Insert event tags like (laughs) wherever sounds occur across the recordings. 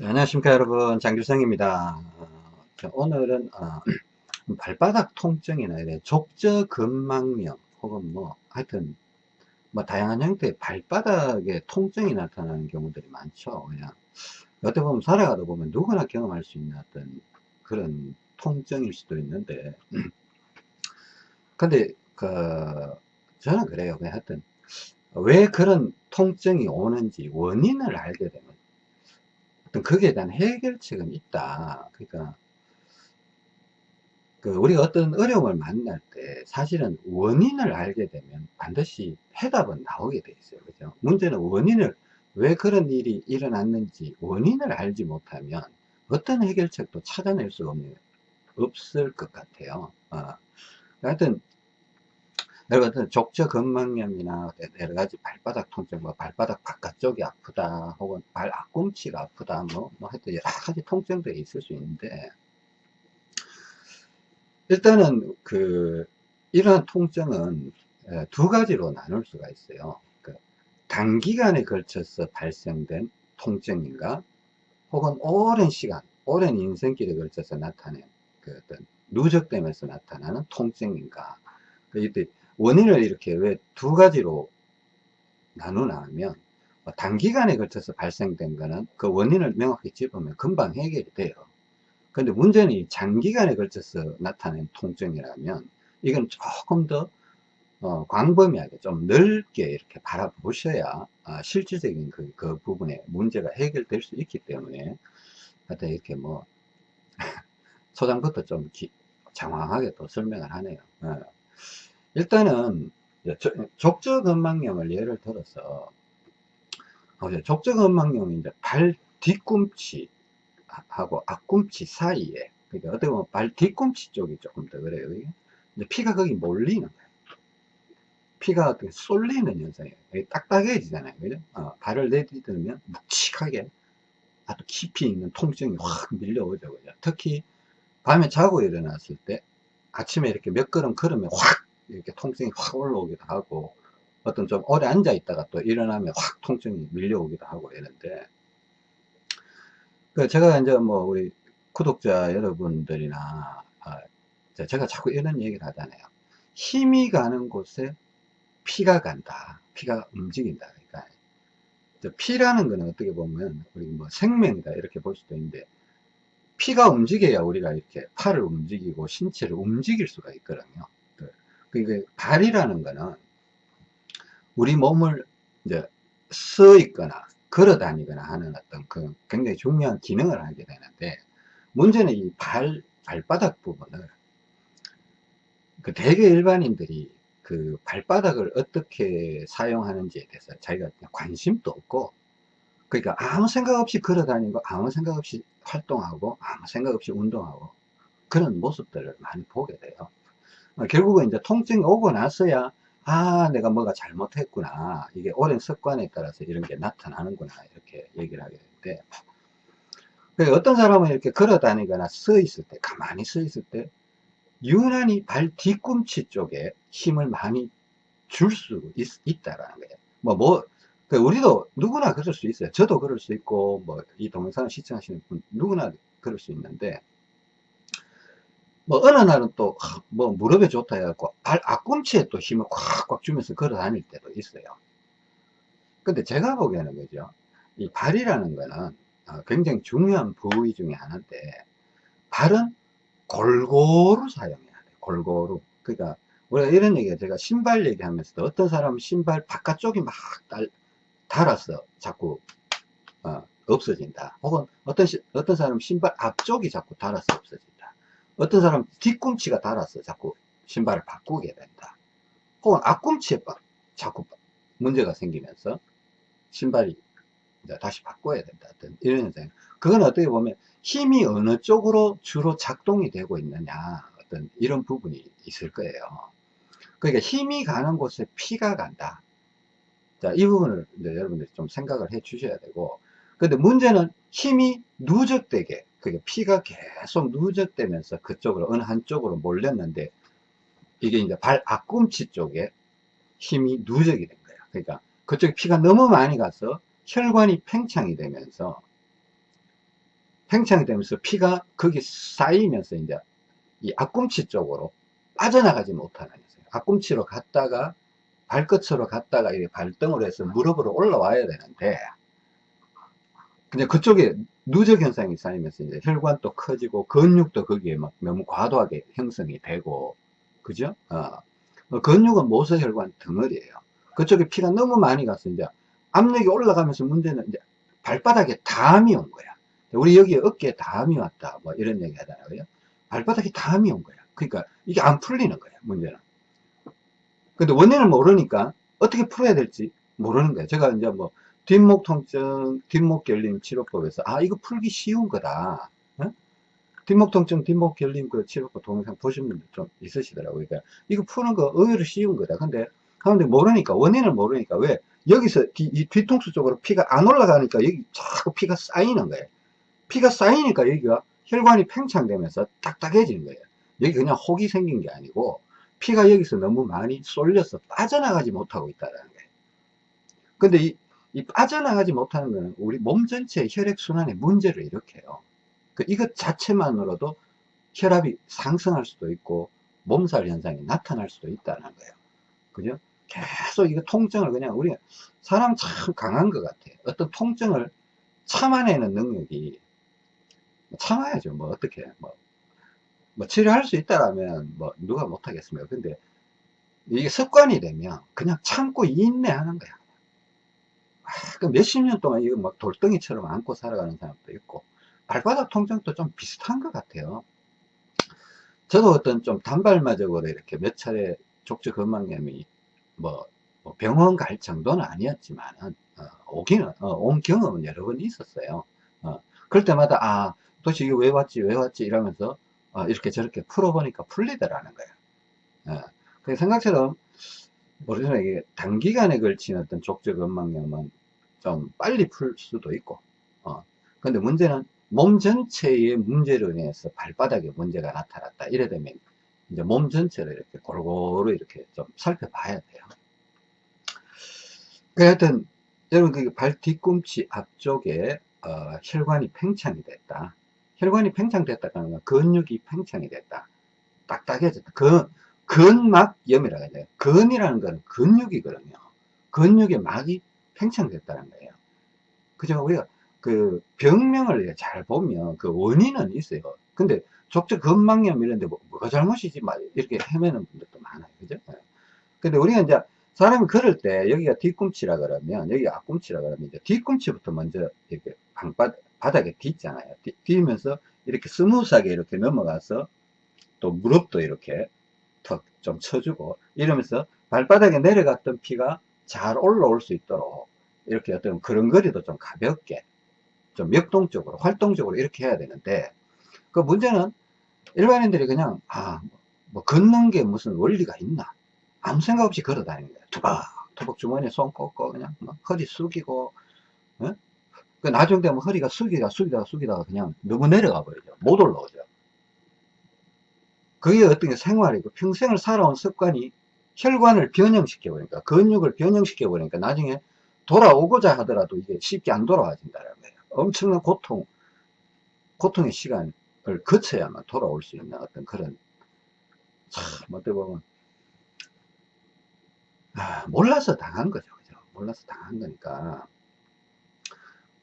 자, 안녕하십니까 여러분. 장규성입니다. 어, 오늘은 어, (clears throat) 발바닥 통증이나 이래 족저근막염 혹은 뭐 하여튼 뭐 다양한 형태의 발바닥에 통증이 나타나는 경우들이 많죠. 그냥 어떻게 보면 살아가다 보면 누구나 경험할 수 있는 어떤 그런 통증일 수도 있는데 (clears throat) 근데 그 저는 그래요. 그냥 하여튼 왜 그런 통증이 오는지 원인을 알게 되면 어떤 거기에 대한 해결책은 있다. 그러니까 그 우리가 어떤 어려움을 만날 때 사실은 원인을 알게 되면 반드시 해답은 나오게 돼 있어요. 그죠? 문제는 원인을 왜 그런 일이 일어났는지 원인을 알지 못하면 어떤 해결책도 찾아낼 수가 없는, 없을 것 같아요. 어. 하여튼 여러분 족저근막염이나 여러 가지 발바닥 통증, 뭐 발바닥 바깥쪽이 아프다, 혹은 발 앞꿈치가 아프다, 뭐, 뭐 하여튼 여러 가지 통증들이 있을 수 있는데 일단은 그 이러한 통증은 두 가지로 나눌 수가 있어요. 그 단기간에 걸쳐서 발생된 통증인가, 혹은 오랜 시간, 오랜 인생길에 걸쳐서 나타낸 그 어떤 누적되면서 나타나는 통증인가. 그 이때 원인을 이렇게 왜 두 가지로 나누나 하면 뭐 단기간에 걸쳐서 발생된 거는 그 원인을 명확히 짚으면 금방 해결이 돼요. 근데 문제는 장기간에 걸쳐서 나타낸 통증이라면 이건 조금 더 어, 광범위하게 좀 넓게 이렇게 바라보셔야 아, 실질적인 그, 그 부분에 문제가 해결될 수 있기 때문에 하여튼 이렇게 뭐 (laughs) 초장부터 좀 기, 장황하게 또 설명을 하네요. 어. 일단은 족저근막염을 예를 들어서 족저근막염이 이제 발 뒤꿈치 하고 앞꿈치 사이에 그러니까 어떻게 보면 발 뒤꿈치 쪽이 조금 더 그래요. 이제 피가 거기 몰리는 거예요. 피가 어떻게 쏠리는 현상이에요. 딱딱해지잖아요. 그죠? 어, 발을 내딛으면 묵직하게 아주 깊이 있는 통증이 확 밀려오죠. 그죠? 특히 밤에 자고 일어났을 때 아침에 이렇게 몇 걸음 걸으면 확 이렇게 통증이 확 올라오기도 하고 어떤 좀 오래 앉아 있다가 또 일어나면 확 통증이 밀려오기도 하고 이런데. 그 제가 이제 뭐 우리 구독자 여러분들이나 아, 제가 자꾸 이런 얘기를 하잖아요. 힘이 가는 곳에 피가 간다. 피가 움직인다. 그러니까 피라는 거는 어떻게 보면 우리 뭐 생명이다 이렇게 볼 수도 있는데 피가 움직여야 우리가 이렇게 팔을 움직이고 신체를 움직일 수가 있거든요 그러니까 발이라는 거는 우리 몸을 이제 서 있거나 걸어 다니거나 하는 어떤 그 굉장히 중요한 기능을 하게 되는데 문제는 이 발, 발바닥 부분을 그 대개 일반인들이 그 발바닥을 어떻게 사용하는지에 대해서 자기가 관심도 없고 그러니까 아무 생각 없이 걸어 다니고 아무 생각 없이 활동하고 아무 생각 없이 운동하고 그런 모습들을 많이 보게 돼요. 어, 결국은 이제 통증이 오고 나서야 아 내가 뭐가 잘못했구나. 이게 오랜 습관에 따라서 이런 게 나타나는구나. 이렇게 얘기를 하게 되는데 그 어떤 사람은 이렇게 걸어 다니거나 서 있을 때 가만히 서 있을 때 유난히 발 뒤꿈치 쪽에 힘을 많이 줄 수 있다라는 거예요. 뭐 뭐, 그 우리도 누구나 그럴 수 있어요. 저도 그럴 수 있고 뭐 이 동영상을 시청하시는 분 누구나 그럴 수 있는데 뭐 어느 날은 또 뭐 무릎에 좋다 해갖고 발 앞꿈치에 또 힘을 꽉꽉 주면서 걸어 다닐 때도 있어요. 근데 제가 보기에는 그죠? 이 발이라는 거는 어, 굉장히 중요한 부위 중에 하나인데 발은 골고루 사용해야 돼 골고루. 그러니까 우리가 이런 얘기가 제가 신발 얘기하면서도 어떤 사람은 신발 바깥쪽이 막 달, 달아서 자꾸 어, 없어진다. 혹은 어떤 어떤 사람은 신발 앞쪽이 자꾸 달아서 없어진다 어떤 사람 뒤꿈치가 닳아서 자꾸 신발을 바꾸게 된다. 혹은 앞꿈치에 자꾸 문제가 생기면서 신발이 다시 바꿔야 된다. 이런 현상. 그건 어떻게 보면 힘이 어느 쪽으로 주로 작동이 되고 있느냐. 어떤 이런 부분이 있을 거예요. 그러니까 힘이 가는 곳에 피가 간다. 자, 이 부분을 여러분들이 좀 생각을 해 주셔야 되고. 근데 문제는 힘이 누적되게 그게 피가 계속 누적되면서 그쪽으로 어느 한쪽으로 몰렸는데 이게 이제 발 앞꿈치 쪽에 힘이 누적이 된 거예요. 그러니까 그쪽에 피가 너무 많이 가서 혈관이 팽창이 되면서 팽창이 되면서 피가 거기 쌓이면서 이제 이 앞꿈치 쪽으로 빠져나가지 못하는 거예요. 앞꿈치로 갔다가 발끝으로 갔다가 이렇게 발등으로 해서 무릎으로 올라와야 되는데 근데 그쪽에 누적 현상이 쌓이면서 이제 혈관도 커지고 근육도 거기에 막 너무 과도하게 형성이 되고 그죠? 어. 어, 근육은 모서혈관 덩어리예요. 그쪽에 피가 너무 많이 가서 이제 압력이 올라가면서 문제는 이제 발바닥에 담이 온 거야. 우리 여기 어깨에 담이 왔다. 뭐 이런 얘기 하잖아요. 발바닥에 담이 온 거야. 그러니까 이게 안 풀리는 거야. 문제는. 근데 원인을 모르니까 어떻게 풀어야 될지 모르는 거예요. 제가 이제 뭐 뒷목 통증, 뒷목 결림 치료법에서 아 이거 풀기 쉬운 거다. 어? 뒷목 통증, 뒷목 결림 그 치료법 동영상 보신 분들 좀 있으시더라고요. 그러니까 이거 푸는 거 의외로 쉬운 거다. 근데 하는데 모르니까 원인을 모르니까 왜 여기서 뒤, 이 뒤통수 쪽으로 피가 안 올라가니까 여기 자꾸 피가 쌓이는 거예요. 피가 쌓이니까 여기가 혈관이 팽창되면서 딱딱해지는 거예요. 여기 그냥 혹이 생긴 게 아니고 피가 여기서 너무 많이 쏠려서 빠져나가지 못하고 있다는 거예요. 근데 이, 이 빠져나가지 못하는 거는 우리 몸 전체의 혈액순환에 문제를 일으켜요. 그 이것 자체만으로도 혈압이 상승할 수도 있고 몸살 현상이 나타날 수도 있다는 거예요. 그죠? 계속 이거 통증을 그냥 우리 사람 참 강한 것 같아요. 어떤 통증을 참아내는 능력이 참아야죠. 뭐 어떻게 뭐, 뭐 치료할 수 있다라면 뭐 누가 못하겠습니까? 근데 이게 습관이 되면 그냥 참고 인내하는 거야. 아, 그 몇십 년 동안 이거 막 돌덩이처럼 안고 살아가는 사람도 있고 발바닥 통증도 좀 비슷한 것 같아요. 저도 어떤 좀 단발마적으로 이렇게 몇 차례 족저 근막염이 뭐, 뭐 병원 갈 정도는 아니었지만은 어, 오기는 어, 온 경험은 여러 번 있었어요. 어, 그럴 때마다 아 도대체 이게 왜 왔지 왜 왔지 이러면서 어, 이렇게 저렇게 풀어보니까 풀리더라는 거예요. 어, 그 생각처럼 모르겠 이게 단기간에 걸친 어떤 족저 근막염은 좀 빨리 풀 수도 있고 어, 근데 문제는 몸 전체의 문제로 인해서 발바닥에 문제가 나타났다 이래 되면 이제 몸 전체를 이렇게 골고루 이렇게 좀 살펴봐야 돼요. 그 하여튼 여러분 그 발 뒤꿈치 앞쪽에 어, 혈관이 팽창이 됐다. 혈관이 팽창됐다는 건 근육이 팽창이 됐다. 딱딱해졌다. 근, 근막염이라고 해야 돼요. 근이라는 건 근육이거든요. 근육의 막이 팽창됐다는 거예요. 그죠? 우리가 그 병명을 잘 보면 그 원인은 있어요. 근데 족저 근막염 이런데 뭐, 뭐가 잘못이지 막 이렇게 헤매는 분들도 많아요. 그죠? 예. 근데 우리가 이제 사람이 걸을 때 여기가 뒤꿈치라 그러면 여기가 앞꿈치라 그러면 이제 뒤꿈치부터 먼저 이렇게 방바, 바닥에 딛잖아요. 딛면서 이렇게 smooth하게 이렇게 넘어가서 또 무릎도 이렇게 턱 좀 쳐주고 이러면서 발바닥에 내려갔던 피가 잘 올라올 수 있도록 이렇게 어떤 그런거리도 좀 가볍게 좀 역동적으로 활동적으로 이렇게 해야 되는데 그 문제는 일반인들이 그냥 아 뭐 걷는 게 무슨 원리가 있나? 아무 생각 없이 걸어 다니는 거야 투박 투박 주머니에 손 꽂고 그냥 뭐 허리 숙이고 어? 그 나중 되면 허리가 숙이다 숙이다가 숙이다가 그냥 너무 내려가 버리죠. 못 올라오죠. 그게 어떤 게 생활이고 평생을 살아온 습관이 혈관을 변형시켜 버리니까 근육을 변형시켜 버리니까 나중에 돌아오고자 하더라도 이게 쉽게 안 돌아와진다는 거예요. 엄청난 고통 고통의 시간을 거쳐야만 돌아올 수 있는 어떤 그런 참 어떻게 보면 아, 몰라서 당한 거죠. 그죠? 몰라서 당한 거니까.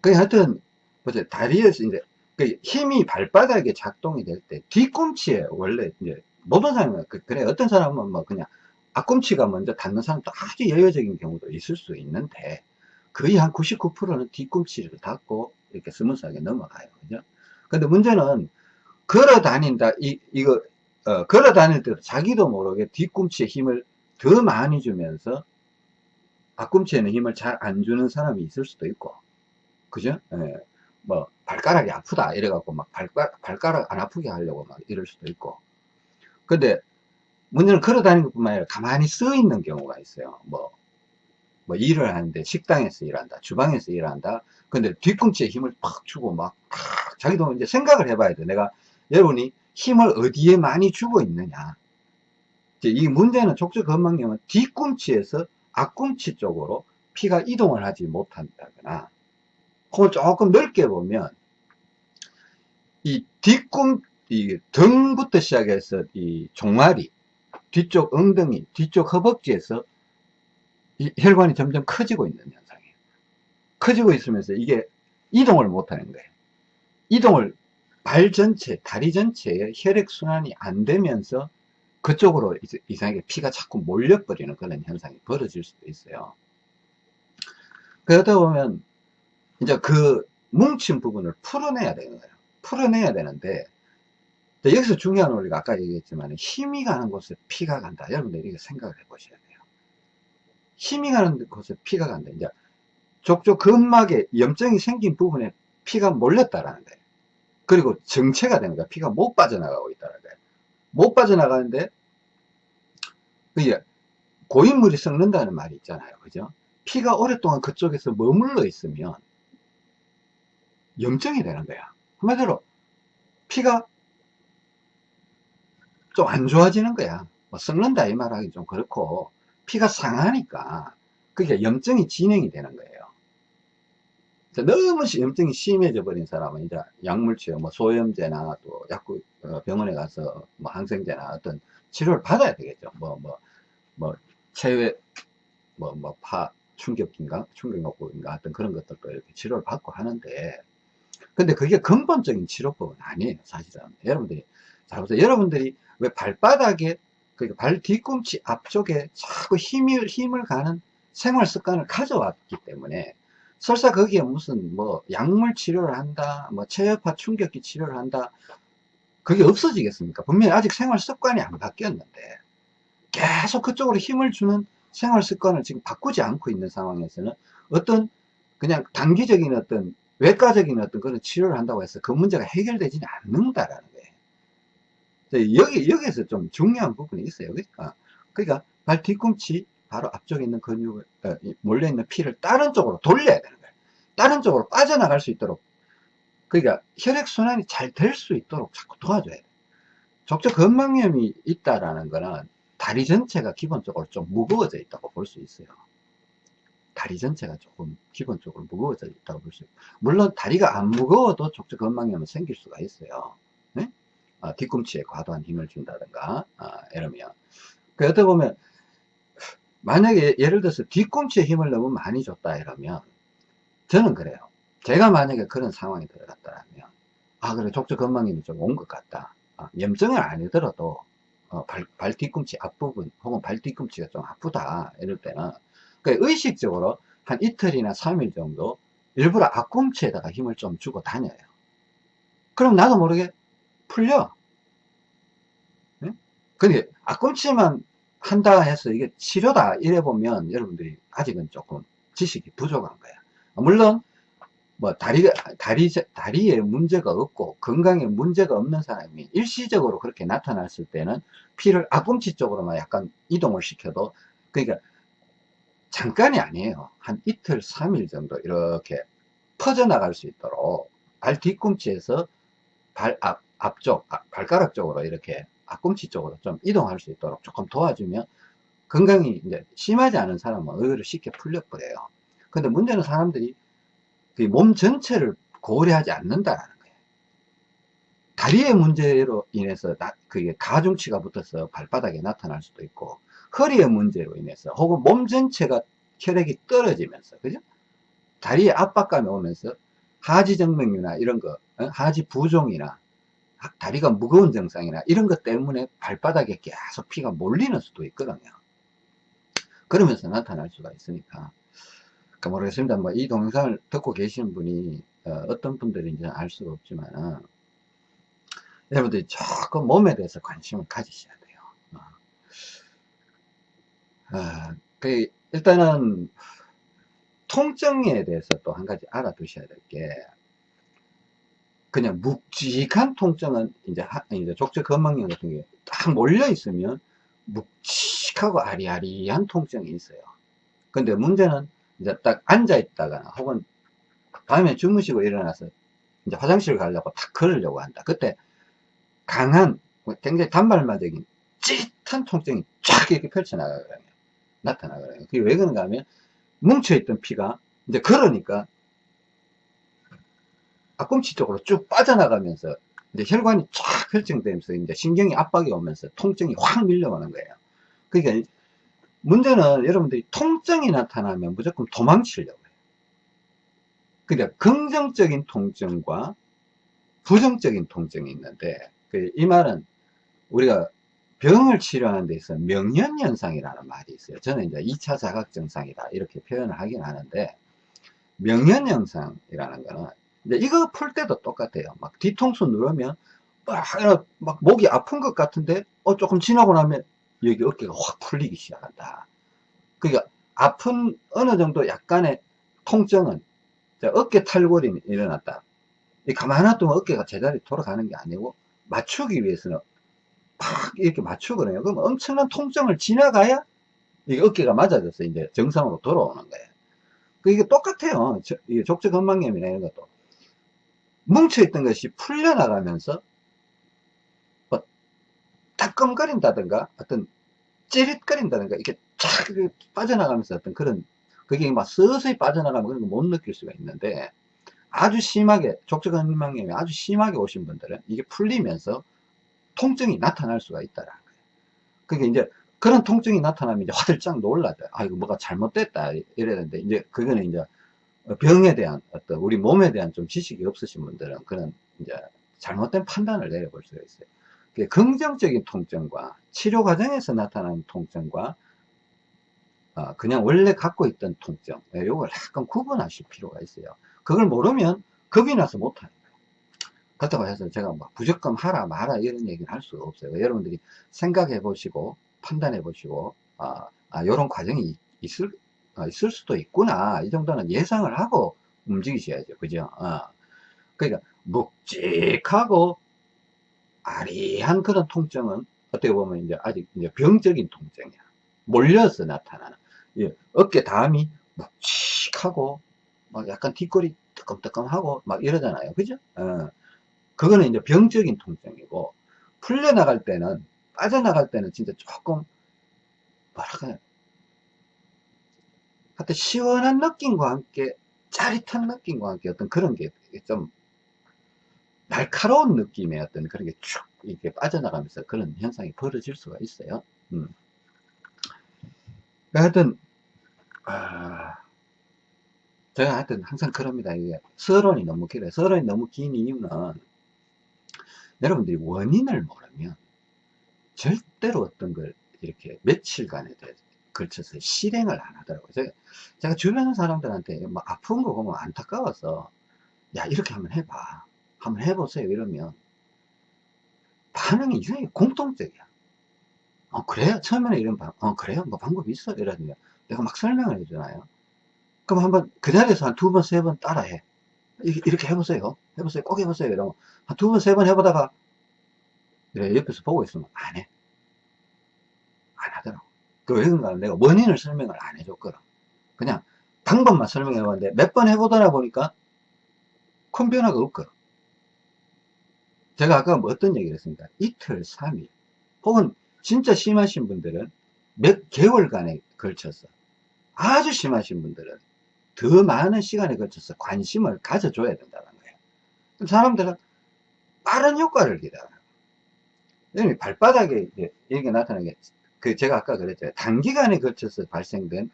그 하여튼 보세요. 다리에서 이제 그 힘이 발바닥에 작동이 될 때 뒤꿈치에 원래 이제 모든 사람은 그, 그래. 어떤 사람은 뭐 그냥 앞꿈치가 먼저 닿는 사람도 아주 예외적인 경우도 있을 수 있는데 거의 한 99%는 뒤꿈치를 닿고 이렇게 smooth하게 넘어가요. 그죠? 근데 문제는 걸어 다닌다 이 이거 어, 걸어 다닐 때도 자기도 모르게 뒤꿈치에 힘을 더 많이 주면서 앞꿈치에는 힘을 잘 안 주는 사람이 있을 수도 있고. 그죠? 예. 뭐 발가락이 아프다 이래갖고 막 발가락, 발가락 안 아프게 하려고 막 이럴 수도 있고. 근데 문제는 걸어 다니는 것 뿐만 아니라 가만히 쓰 있는 경우가 있어요. 뭐, 뭐 일을 하는데 식당에서 일한다 주방에서 일한다. 근데 뒤꿈치에 힘을 팍 주고 막 팍, 자기도 이제 생각을 해봐야 돼. 내가 여러분이 힘을 어디에 많이 주고 있느냐. 이 문제는 족저 건망염은 뒤꿈치에서 앞꿈치 쪽으로 피가 이동을 하지 못한다거나 그걸 조금 넓게 보면 이 뒷꿈, 이 등부터 시작해서 이 종아리, 뒤쪽 엉덩이, 뒤쪽 허벅지에서 이 혈관이 점점 커지고 있는 현상이에요. 커지고 있으면서 이게 이동을 못 하는 거예요. 이동을 발 전체, 다리 전체에 혈액순환이 안 되면서 그쪽으로 이상하게 피가 자꾸 몰려버리는 그런 현상이 벌어질 수도 있어요. 그러다 보면 이제 그 뭉친 부분을 풀어내야 되는 거예요. 풀어내야 되는데 여기서 중요한 원리가 아까 얘기했지만 힘이 가는 곳에 피가 간다. 여러분들 이렇게 생각을 해 보셔야 돼요. 힘이 가는 곳에 피가 간다. 이제 족족 근막에 염증이 생긴 부분에 피가 몰렸다라는 거예요. 그리고 정체가 되는 거야. 피가 못 빠져나가고 있다는 거예요. 못 빠져나가는데 그게 고인물이 썩는다는 말이 있잖아요. 그죠? 피가 오랫동안 그쪽에서 머물러 있으면 염증이 되는 거야. 한마디로 피가 좀 안 좋아지는 거야. 뭐 썩는다 이 말하기 좀 그렇고 피가 상하니까 그게 염증이 진행이 되는 거예요. 너무 염증이 심해져 버린 사람은 이제 약물 치료, 뭐 소염제나 또 약국 어, 병원에 가서 뭐 항생제나 어떤 치료를 받아야 되겠죠. 뭐 뭐 뭐 체외 뭐 뭐파 충격인가 충격요법인가 어떤 그런 것들도 이렇게 치료를 받고 하는데 근데 그게 근본적인 치료법은 아니에요 사실은 여러분들이 잘 보세요 여러분들이 왜 발바닥에 그러니까 발 뒤꿈치 앞쪽에 자꾸 힘을 힘을 가는 생활 습관을 가져왔기 때문에 설사 거기에 무슨 뭐 약물 치료를 한다 뭐 체여파 충격기 치료를 한다 그게 없어지겠습니까 분명히 아직 생활 습관이 안 바뀌었는데 계속 그쪽으로 힘을 주는 생활 습관을 지금 바꾸지 않고 있는 상황에서는 어떤 그냥 단기적인 어떤 외과적인 어떤 그런 치료를 한다고 해서 그 문제가 해결되지는 않는다라는 거예요. 여기, 여기에서 좀 중요한 부분이 있어요. 그러니까, 그러니까 발 뒤꿈치 바로 앞쪽에 있는 근육을, 어, 몰려 있는 피를 다른 쪽으로 돌려야 되는 거예요. 다른 쪽으로 빠져나갈 수 있도록. 그러니까 혈액순환이 잘 될 수 있도록 자꾸 도와줘야 돼요. 적적 건망염이 있다라는 거는 다리 전체가 기본적으로 좀 무거워져 있다고 볼 수 있어요. 다리 전체가 조금 기본적으로 무거워져 있다고 볼 수 있어요. 물론 다리가 안 무거워도 족적 건망염은 생길 수가 있어요. 네? 아, 뒤꿈치에 과도한 힘을 준다든가 아, 이러면 그러다 보면 만약에 예를 들어서 뒤꿈치에 힘을 너무 많이 줬다 이러면 저는 그래요. 제가 만약에 그런 상황에 들어갔다면 아 그래 족적 건망염이 좀 온 것 같다. 아, 염증은 아니더라도 어, 발, 발 뒤꿈치 앞부분 혹은 발 뒤꿈치가 좀 아프다 이럴 때는 그 의식적으로 한 이틀이나 3일 정도 일부러 앞꿈치에다가 힘을 좀 주고 다녀요 그럼 나도 모르게 풀려. 네? 근데 앞꿈치만 한다 해서 이게 치료다 이래 보면 여러분들이 아직은 조금 지식이 부족한 거야. 물론 뭐 다리가 다리 다리에 문제가 없고 건강에 문제가 없는 사람이 일시적으로 그렇게 나타났을 때는 피를 앞꿈치 쪽으로만 약간 이동을 시켜도 그러니까 잠깐이 아니에요. 한 이틀 3일 정도 이렇게 퍼져나갈 수 있도록 발 뒤꿈치에서 발 앞, 앞쪽 발가락 쪽으로 이렇게 앞꿈치 쪽으로 좀 이동할 수 있도록 조금 도와주면 건강이 이제 심하지 않은 사람은 의외로 쉽게 풀려버려요 근데 문제는 사람들이 그 몸 전체를 고려하지 않는다라는 거예요. 다리의 문제로 인해서 그게 가중치가 붙어서 발바닥에 나타날 수도 있고 허리의 문제로 인해서 혹은 몸 전체가 혈액이 떨어지면서 그죠? 다리에 압박감이 오면서 하지정맥류나 이런 거 어? 하지 부종이나 다리가 무거운 증상이나 이런 것 때문에 발바닥에 계속 피가 몰리는 수도 있거든요. 그러면서 나타날 수가 있으니까 그 모르겠습니다. 뭐 이 동영상을 듣고 계시는 분이 어, 떤 분들인지는 알 수가 없지만 여러분들이 조금 몸에 대해서 관심을 가지셔야 돼요. 어. 어, 그 일단은 통증에 대해서 또 한 가지 알아두셔야 될게 그냥 묵직한 통증은 이제, 하, 이제 족저 건망염 같은 게 딱 몰려 있으면 묵직하고 아리아리한 통증이 있어요. 근데 문제는 이제 딱 앉아 있다거나 혹은 밤에 주무시고 일어나서 이제 화장실 가려고 탁 걸으려고 한다. 그때 강한 굉장히 단발마적인 찌릿한 통증이 쫙 이렇게 펼쳐나가거든요. 나타나거든요. 그게 왜 그런가 하면 뭉쳐있던 피가 이제 걸으니까 앞꿈치 쪽으로 쭉 빠져나가면서 이제 혈관이 쫙 혈증되면서 이제 신경이 압박이 오면서 통증이 확 밀려오는 거예요. 그러니까 문제는 여러분들이 통증이 나타나면 무조건 도망치려고 해요. 그러니까 긍정적인 통증과 부정적인 통증이 있는데 그이 말은 우리가 병을 치료하는 데 있어 명현현상이라는 말이 있어요. 저는 이제 2차 자각증상이다 이렇게 표현을 하긴 하는데 명현현상이라는 거는 이제 이거 풀 때도 똑같아요. 막 뒤통수 누르면 막, 막 목이 아픈 것 같은데 어 조금 지나고 나면 여기 어깨가 확 풀리기 시작한다. 그러니까 아픈 어느 정도 약간의 통증은 어깨 탈골이 일어났다. 가만히 놔두면 어깨가 제자리 돌아가는 게 아니고 맞추기 위해서는 팍 이렇게 맞추거든요. 그럼 엄청난 통증을 지나가야 이게 어깨가 맞아져서 이제 정상으로 돌아오는 거예요. 그 이게 똑같아요. 족저건망염이나 이런 것도. 뭉쳐있던 것이 풀려나가면서 뭐 따끔거린다든가 어떤 찌릿거린다든가 이렇게 쫙 빠져나가면서 어떤 그런 그게 막 서서히 빠져나가면 그런 거 못 느낄 수가 있는데 아주 심하게 족저근망염이 아주 심하게 오신 분들은 이게 풀리면서 통증이 나타날 수가 있다라는 거예요. 그게 이제 그런 통증이 나타나면 이제 화들짝 놀라죠. 아, 이거 뭐가 잘못됐다. 이래야 되는데, 이제 그거는 이제 병에 대한 어떤 우리 몸에 대한 좀 지식이 없으신 분들은 그런 이제 잘못된 판단을 내려볼 수가 있어요. 긍정적인 통증과 치료 과정에서 나타나는 통증과 어, 그냥 원래 갖고 있던 통증, 이걸 약간 구분하실 필요가 있어요. 그걸 모르면 겁이 나서 못하는 거예요. 그렇다고 해서 제가 막 부적금 하라 마라 이런 얘기는 할 수가 없어요. 여러분들이 생각해 보시고 판단해 보시고 아, 아 이런 과정이 있을 아, 있을 수도 있구나. 이 정도는 예상을 하고 움직이셔야죠. 그죠? 어. 그러니까 묵직하고 아리한 그런 통증은 어떻게 보면 이제 아직 이제 병적인 통증이야. 몰려서 나타나는. 예, 어깨 담이 묵직하고 막 약간 뒷골이 뜨끔뜨끔하고 막 이러잖아요. 그죠? 어. 그거는 이제 병적인 통증이고 풀려나갈 때는 빠져나갈 때는 진짜 조금 뭐랄까요 하여튼 시원한 느낌과 함께 짜릿한 느낌과 함께 어떤 그런 게 좀 날카로운 느낌의 어떤 그런 게 쭉 이렇게 빠져나가면서 그런 현상이 벌어질 수가 있어요. 음. 하여튼, 아, 제가 하여튼 항상 그럽니다. 이게 서론이 너무 길어요. 서론이 너무 긴 이유는 여러분들이 원인을 모르면 절대로 어떤 걸 이렇게 며칠간에 대해서 걸쳐서 실행을 안 하더라고요. 제가, 제가 주변 사람들한테 뭐 아픈 거 보면 안타까워서 야 이렇게 한번 해봐. 한번 해보세요. 이러면 반응이 이상하게 공통적이야. 어 그래요? 처음에는 이런 방, 어 그래요? 뭐 방법이 있어? 이러면 내가 막 설명을 해주나요? 그럼 한번 그 자리에서 한 두 번, 세 번 따라해. 이렇게 해보세요. 해보세요. 꼭 해보세요. 이러면 한 두 번, 세 번 해보다가 옆에서 보고 있으면 안 해. 안 하더라고. 그 왜 그런가 내가 원인을 설명을 안 해줬거든. 그냥 방법만 설명해 봤는데 몇 번 해보더라 보니까 큰 변화가 없거든. 제가 아까 뭐 어떤 얘기를 했습니까? 이틀, 3일 혹은 진짜 심하신 분들은 몇 개월간에 걸쳐서 아주 심하신 분들은 더 많은 시간에 걸쳐서 관심을 가져줘야 된다는 거예요. 사람들은 빠른 효과를 기다려요. 발바닥에 이렇게 나타나게 그 제가 아까 그랬죠. 단기간에 걸쳐서 발생된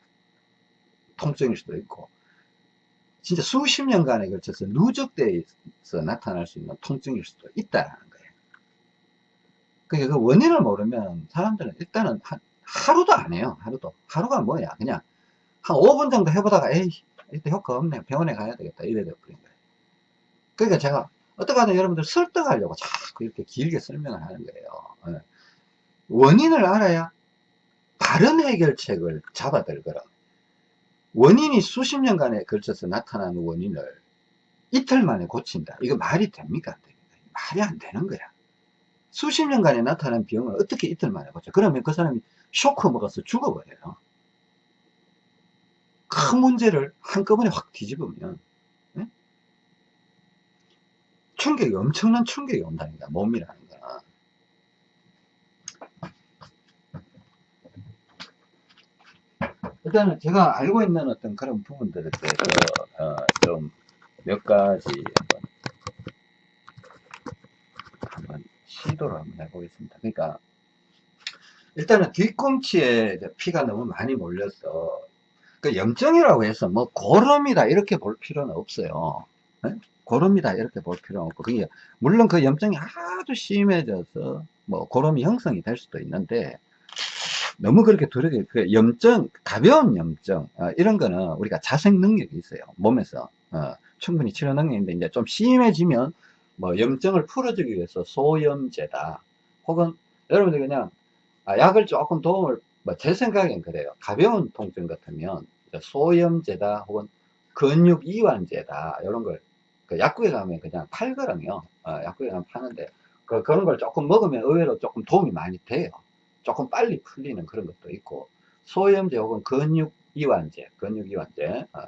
통증일 수도 있고 진짜 수십 년간에 걸쳐서 누적돼서 나타날 수 있는 통증일 수도 있다라는 거예요. 그러니까 그 원인을 모르면 사람들은 일단은 한, 하루도 안 해요. 하루도. 하루가 뭐야. 그냥 한 5분 정도 해보다가 에이 이때 효과 없네. 병원에 가야 되겠다. 이래 돼버린 거예요. 그러니까 제가 어떻게 하든 여러분들 설득하려고 자꾸 이렇게 길게 설명을 하는 거예요. 예. 원인을 알아야 다른 해결책을 잡아들거라. 원인이 수십 년간에 걸쳐서 나타나는 원인을 이틀 만에 고친다. 이거 말이 됩니까? 말이 안 되는 거야. 수십 년간에 나타난 병을 어떻게 이틀 만에 고쳐? 그러면 그 사람이 쇼크 먹어서 죽어버려요. 큰 문제를 한꺼번에 확 뒤집으면 네? 충격이 엄청난 충격이 온다니까 몸이라는 일단은 제가 알고 있는 어떤 그런 부분들에 대해서 어, 좀몇 가지 별도로 한번 해보겠습니다. 그러니까 일단은 뒤꿈치에 피가 너무 많이 몰려서 그 염증이라고 해서 뭐 고름이다 이렇게 볼 필요는 없어요. 네? 고름이다 이렇게 볼 필요는 없고 그게 물론 그 염증이 아주 심해져서 뭐 고름이 형성이 될 수도 있는데 너무 그렇게 두렵게 그 염증 가벼운 염증 어, 이런 거는 우리가 자생 능력이 있어요. 몸에서. 어, 충분히 치료 능력이 있는데 이제 좀 심해지면 뭐 염증을 풀어주기 위해서 소염제다. 혹은 여러분들 그냥 아, 약을 조금 도움을 뭐 제 생각엔 그래요. 가벼운 통증 같으면 소염제다 혹은 근육 이완제다. 이런 걸 그 약국에 가면 그냥 팔거든요. 어, 약국에 가면 파는데 그, 그런 걸 조금 먹으면 의외로 조금 도움이 많이 돼요 조금 빨리 풀리는 그런 것도 있고 소염제 혹은 근육 이완제 근육 이완제 어.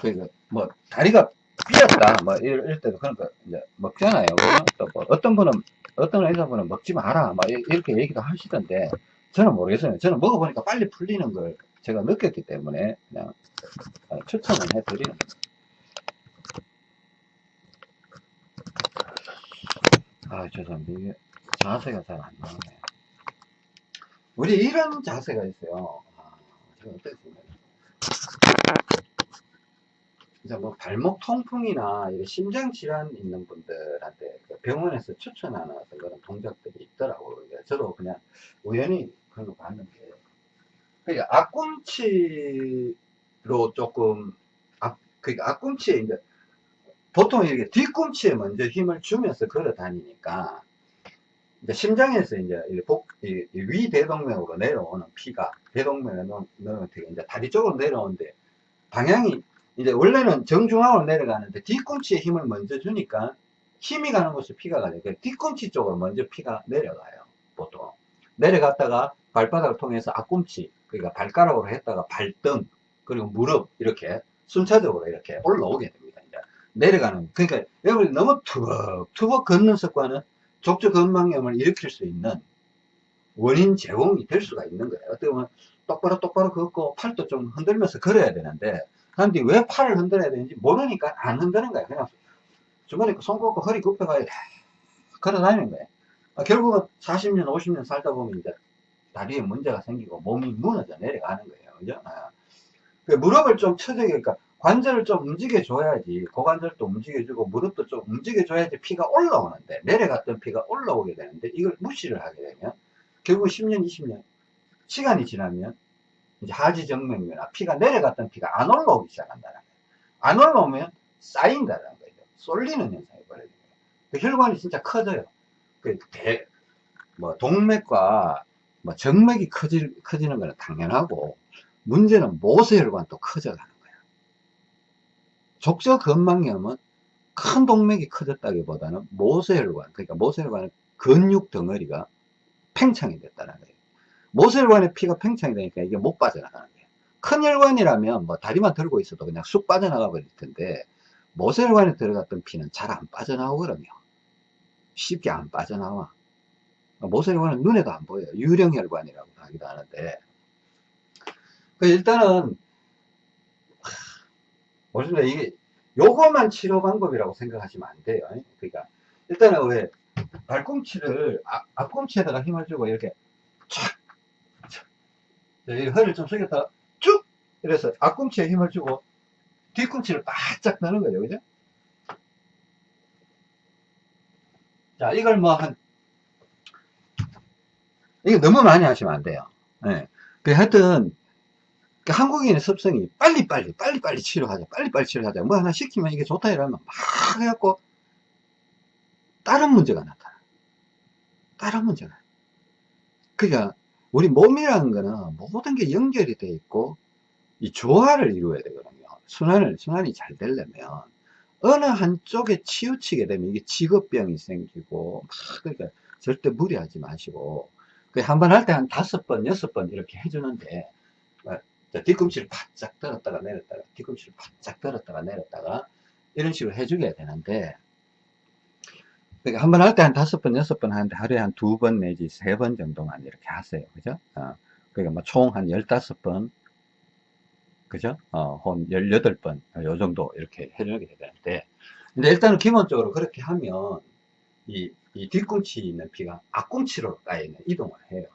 그러니까 뭐 다리가 삐었다 뭐 이럴, 이럴 때도 그런 거 이제 먹잖아요. 또뭐 어떤 분은 어떤 의사분은 먹지 마라 막 이렇게 얘기도 하시던데 저는 모르겠어요. 저는 먹어보니까 빨리 풀리는 걸 제가 느꼈기 때문에 그냥 어, 추천을 해드리는 아 죄송합니다. 이게 자세가 잘 안 나오네 우리 이런 자세가 있어요 아, 제가 어떻습니까 이제 뭐 발목 통풍이나 심장 질환 있는 분들한테 그 병원에서 추천하는 그런 동작들이 있더라고요. 저도 그냥 우연히 그런 거 봤는데. 그러니까 앞꿈치로 조금, 앞, 그러니까 앞꿈치에 이제 보통 이렇게 뒤꿈치에 먼저 힘을 주면서 걸어 다니니까 이제 심장에서 이제 복, 이, 위 대동맥으로 내려오는 피가 대동맥에 넣으면 이제 다리 쪽으로 내려오는데 방향이 이제 원래는 정중앙으로 내려가는데 뒤꿈치에 힘을 먼저 주니까 힘이 가는 곳에 피가 가요. 그러니까 뒤꿈치 쪽으로 먼저 피가 내려가요. 보통. 내려갔다가 발바닥을 통해서 앞꿈치, 그러니까 발가락으로 했다가 발등, 그리고 무릎, 이렇게 순차적으로 이렇게 올라오게 됩니다. 이제 내려가는, 그러니까 여러분이 너무 투벅투벅 걷는 습관은 족저 근막염을 일으킬 수 있는 원인 제공이 될 수가 있는 거예요. 어떻게 보면 똑바로 똑바로 걷고 팔도 좀 흔들면서 걸어야 되는데 그런데 왜 팔을 흔들어야 되는지 모르니까 안 흔드는 거야. 그냥 주머니 손 꽂고 허리 굽혀가지고 걸어 다니는 거야. 아, 결국은 40년, 50년 살다 보면 이제 다리에 문제가 생기고 몸이 무너져 내려가는 거예요. 그죠? 아. 그 무릎을 좀 쳐줘야, 그러니까 관절을 좀 움직여줘야지, 고관절도 움직여주고, 무릎도 좀 움직여줘야지 피가 올라오는데, 내려갔던 피가 올라오게 되는데, 이걸 무시를 하게 되면, 결국 10년, 20년, 시간이 지나면, 이제 하지정맥류나 피가 내려갔던 피가 안 올라오기 시작한다는 거예요. 안 올라오면 쌓인다는 거예요. 쏠리는 현상이 벌어지는 거예요. 그 혈관이 진짜 커져요. 그 대, 뭐 동맥과 뭐 정맥이 커지, 커지는 거는 당연하고 문제는 모세혈관도 커져가는. 족저근막염은 큰 동맥이 커졌다기보다는 모세혈관, 그러니까 모세혈관의 근육 덩어리가 팽창이 됐다는 거예요. 모세혈관의 피가 팽창이 되니까 이게 못 빠져나가는 거예요. 큰 혈관이라면 뭐 다리만 들고 있어도 그냥 쑥 빠져나가 버릴 텐데 모세혈관에 들어갔던 피는 잘 안 빠져나오거든요. 쉽게 안 빠져나와. 모세혈관은 눈에도 안 보여요. 유령혈관이라고 하기도 하는데 그 일단은 보시면 이게 요거만 치료 방법이라고 생각하시면 안 돼요. 그러니까 일단은 왜 발꿈치를 앞, 앞꿈치에다가 힘을 주고 이렇게 촥 네, 허리를 좀 숙였다가 쭉! 이래서 앞꿈치에 힘을 주고 뒤꿈치를 바짝 넣는 거예요. 그죠? 자, 이걸 뭐 한, 이게 너무 많이 하시면 안 돼요. 네. 그 하여튼, 그 한국인의 습성이 빨리빨리, 빨리빨리 치료하자, 빨리빨리 치료하자. 뭐 하나 시키면 이게 좋다 이러면 막 해갖고, 다른 문제가 나타나. 다른 문제가. 그러니까, 우리 몸이라는 거는 모든 게 연결이 돼 있고 이 조화를 이루어야 되거든요. 순환을, 순환이 잘 되려면 어느 한쪽에 치우치게 되면 이게 직업병이 생기고 막 그러니까 절대 무리하지 마시고 그 한 번 할 때 한 다섯 번, 여섯 번 이렇게 해주는데 어, 뒤꿈치를 바짝 들었다가 내렸다가 뒤꿈치를 바짝 들었다가 내렸다가 이런 식으로 해주게 되는데 그러니까 한 번 할 때 한 다섯 번, 여섯 번 하는데 하루에 한 두 번 내지 세 번 정도만 이렇게 하세요. 그죠? 어, 그러니까 뭐 총 한 열다섯 번, 그죠? 어, 한 열여덟 번, 어, 요 정도 이렇게 해주게 되는데, 근데 일단은 기본적으로 그렇게 하면, 이 이 뒤꿈치 있는 피가 앞꿈치로까지 이동을 해요.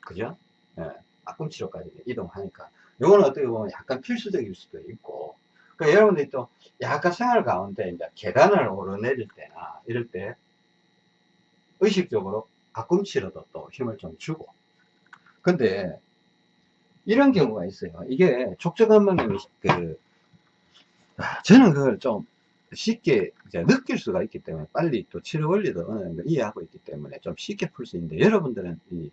그죠? 예, 앞꿈치로까지 이동하니까. 요거는 어떻게 보면 약간 필수적일 수도 있고. 그 여러분들이 또 약간 생활 가운데 이제 계단을 오르내릴 때나 이럴 때 의식적으로 앞꿈치로도 또 힘을 좀 주고. 근데 이런 경우가 있어요. 이게 족저근막염이 그 아, 저는 그걸 좀 쉽게 느낄 수가 있기 때문에 빨리 또 치료 원리도 이해하고 있기 때문에 좀 쉽게 풀 수 있는데 여러분들은 이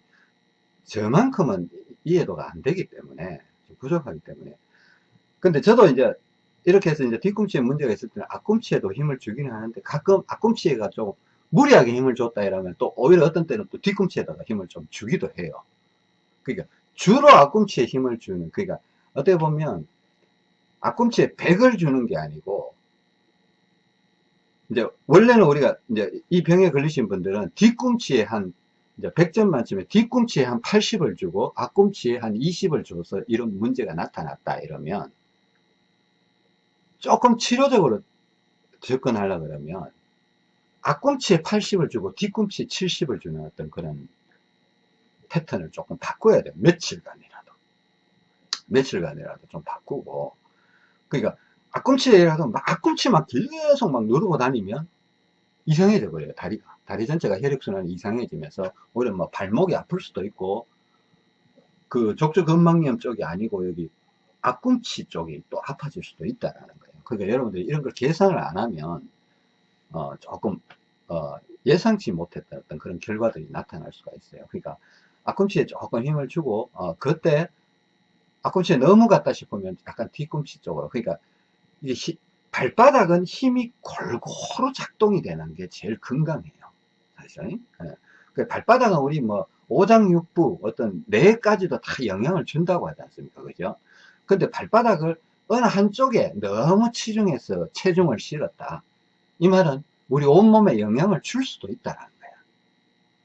저만큼은 이해도가 안 되기 때문에 좀 부족하기 때문에. 근데 저도 이제 이렇게 해서 이제 뒤꿈치에 문제가 있을 때는 앞꿈치에도 힘을 주기는 하는데 가끔 앞꿈치가 좀 무리하게 힘을 줬다 이러면 또 오히려 어떤 때는 또 뒤꿈치에다가 힘을 좀 주기도 해요. 그러니까 주로 앞꿈치에 힘을 주는 그러니까 어떻게 보면 앞꿈치에 100을 주는 게 아니고 이제 원래는 우리가 이제 이 병에 걸리신 분들은 뒤꿈치에 한 이제 100점 만점에 뒤꿈치에 한 80을 주고 앞꿈치에 한 20을 줘서 이런 문제가 나타났다 이러면 조금 치료적으로 접근하려 그러면 앞꿈치에 80을 주고 뒤꿈치에 70을 주는 어떤 그런 패턴을 조금 바꿔야 돼요. 며칠간이라도. 며칠간이라도 좀 바꾸고. 그러니까 앞꿈치에라도 막 앞꿈치 막 계속 막 누르고 다니면 이상해져 버려요. 다리가. 다리 전체가 혈액순환이 이상해지면서 오히려 뭐 발목이 아플 수도 있고 그 족저근막염 쪽이 아니고 여기 앞꿈치 쪽이 또 아파질 수도 있다라는 거예요. 그러니까 여러분들이 이런 걸 계산을 안 하면 어 조금 어 예상치 못했던 그런 결과들이 나타날 수가 있어요. 그러니까 앞꿈치에 조금 힘을 주고 어 그때 앞꿈치에 너무 갔다 싶으면 약간 뒤꿈치 쪽으로 그러니까 이게 히, 발바닥은 힘이 골고루 작동이 되는 게 제일 건강해요. 사실. 예. 그 발바닥은 우리 뭐 오장육부 어떤 뇌까지도 다 영향을 준다고 하지 않습니까? 그죠? 근데 발바닥을 어느 한쪽에 너무 치중해서 체중을 실었다. 이 말은 우리 온몸에 영향을 줄 수도 있다라는 거야.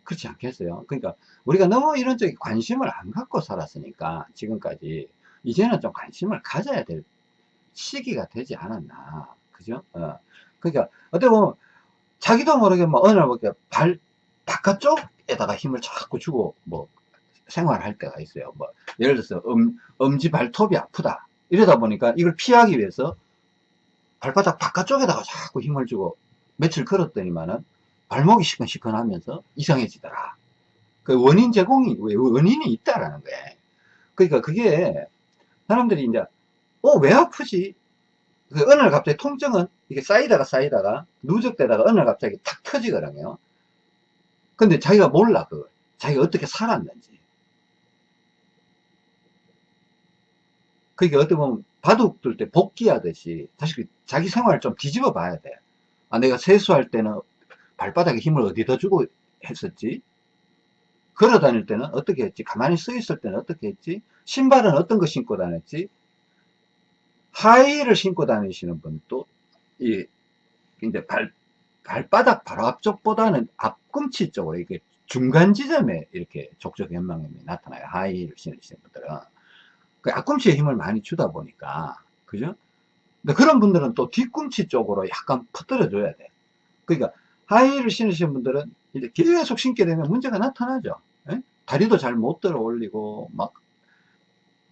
그렇지 않겠어요? 그러니까 우리가 너무 이런 쪽에 관심을 안 갖고 살았으니까 지금까지 이제는 좀 관심을 가져야 될 시기가 되지 않았나. 그죠? 어. 그러니까 어떻게 보면 자기도 모르게 뭐 어느 날 보게 발 바깥쪽에다가 힘을 자꾸 주고 뭐 생활할 때가 있어요. 뭐 예를 들어서 음, 엄지 발톱이 아프다. 이러다 보니까 이걸 피하기 위해서 발바닥 바깥쪽에다가 자꾸 힘을 주고 며칠 걸었더니만은 발목이 시큰시큰하면서 이상해지더라. 그 원인 제공이 원인이 있다라는 거예요. 그러니까 그게 사람들이 이제 어, 왜 아프지? 그 어느 날 갑자기 통증은 이게 쌓이다가 쌓이다가 누적되다가 어느 날 갑자기 탁 터지거든요. 근데 자기가 몰라, 그걸. 자기가 어떻게 살았는지. 그게 어떻게 보면 바둑 둘 때 복귀하듯이 사실 자기 생활을 좀 뒤집어 봐야 돼. 아, 내가 세수할 때는 발바닥에 힘을 어디다 주고 했었지? 걸어 다닐 때는 어떻게 했지? 가만히 서 있을 때는 어떻게 했지? 신발은 어떤 거 신고 다녔지? 하이힐을 신고 다니시는 분도 이 이제 발 발바닥 바로 앞쪽보다는 앞꿈치 쪽으로 이렇게 중간 지점에 이렇게 족적 현망염이 나타나요. 하이힐을 신으시는 분들은 그 앞꿈치에 힘을 많이 주다 보니까 그죠? 근데 그런 분들은 또 뒤꿈치 쪽으로 약간 퍼뜨려 줘야 돼. 그러니까 하이힐을 신으시는 분들은 이제 계속 신게 되면 문제가 나타나죠. 에? 예? 다리도 잘 못 들어 올리고 막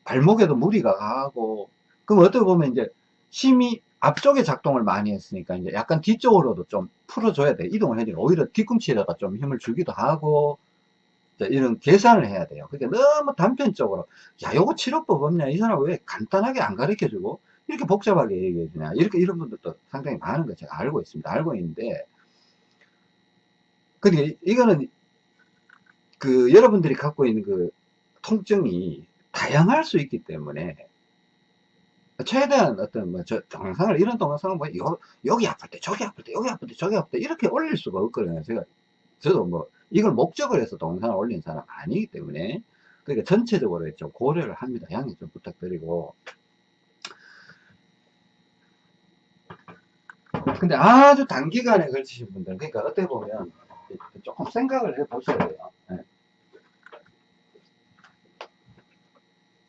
발목에도 무리가 가고 그럼 어떻게 보면 이제 힘이 앞쪽에 작동을 많이 했으니까 이제 약간 뒤쪽으로도 좀 풀어줘야 돼. 이동을 해야 돼. 오히려 뒤꿈치에다가 좀 힘을 주기도 하고 이런 계산을 해야 돼요. 그러니까 너무 단편적으로 야 요거 치료법 없냐 이 사람 왜 간단하게 안 가르쳐 주고 이렇게 복잡하게 얘기해 주냐 이렇게 이런 분들도 상당히 많은 거 제가 알고 있습니다. 알고 있는데 그러니까 이거는 그 여러분들이 갖고 있는 그 통증이 다양할 수 있기 때문에 최대한 어떤 뭐저 동영상을 이런 동영상을 뭐 요, 여기 아플 때 저기 아플 때 여기 아플 때 저기 아플 때 이렇게 올릴 수가 없거든요. 제가 저도 뭐 이걸 목적을 해서 동영상을 올린 사람 아니기 때문에 그러니까 전체적으로 좀 고려를 합니다. 양해 좀 부탁드리고. 근데 아주 단기간에 걸치신 분들 그러니까 어떻게 보면 조금 생각을 해 보셔야 돼요. 네.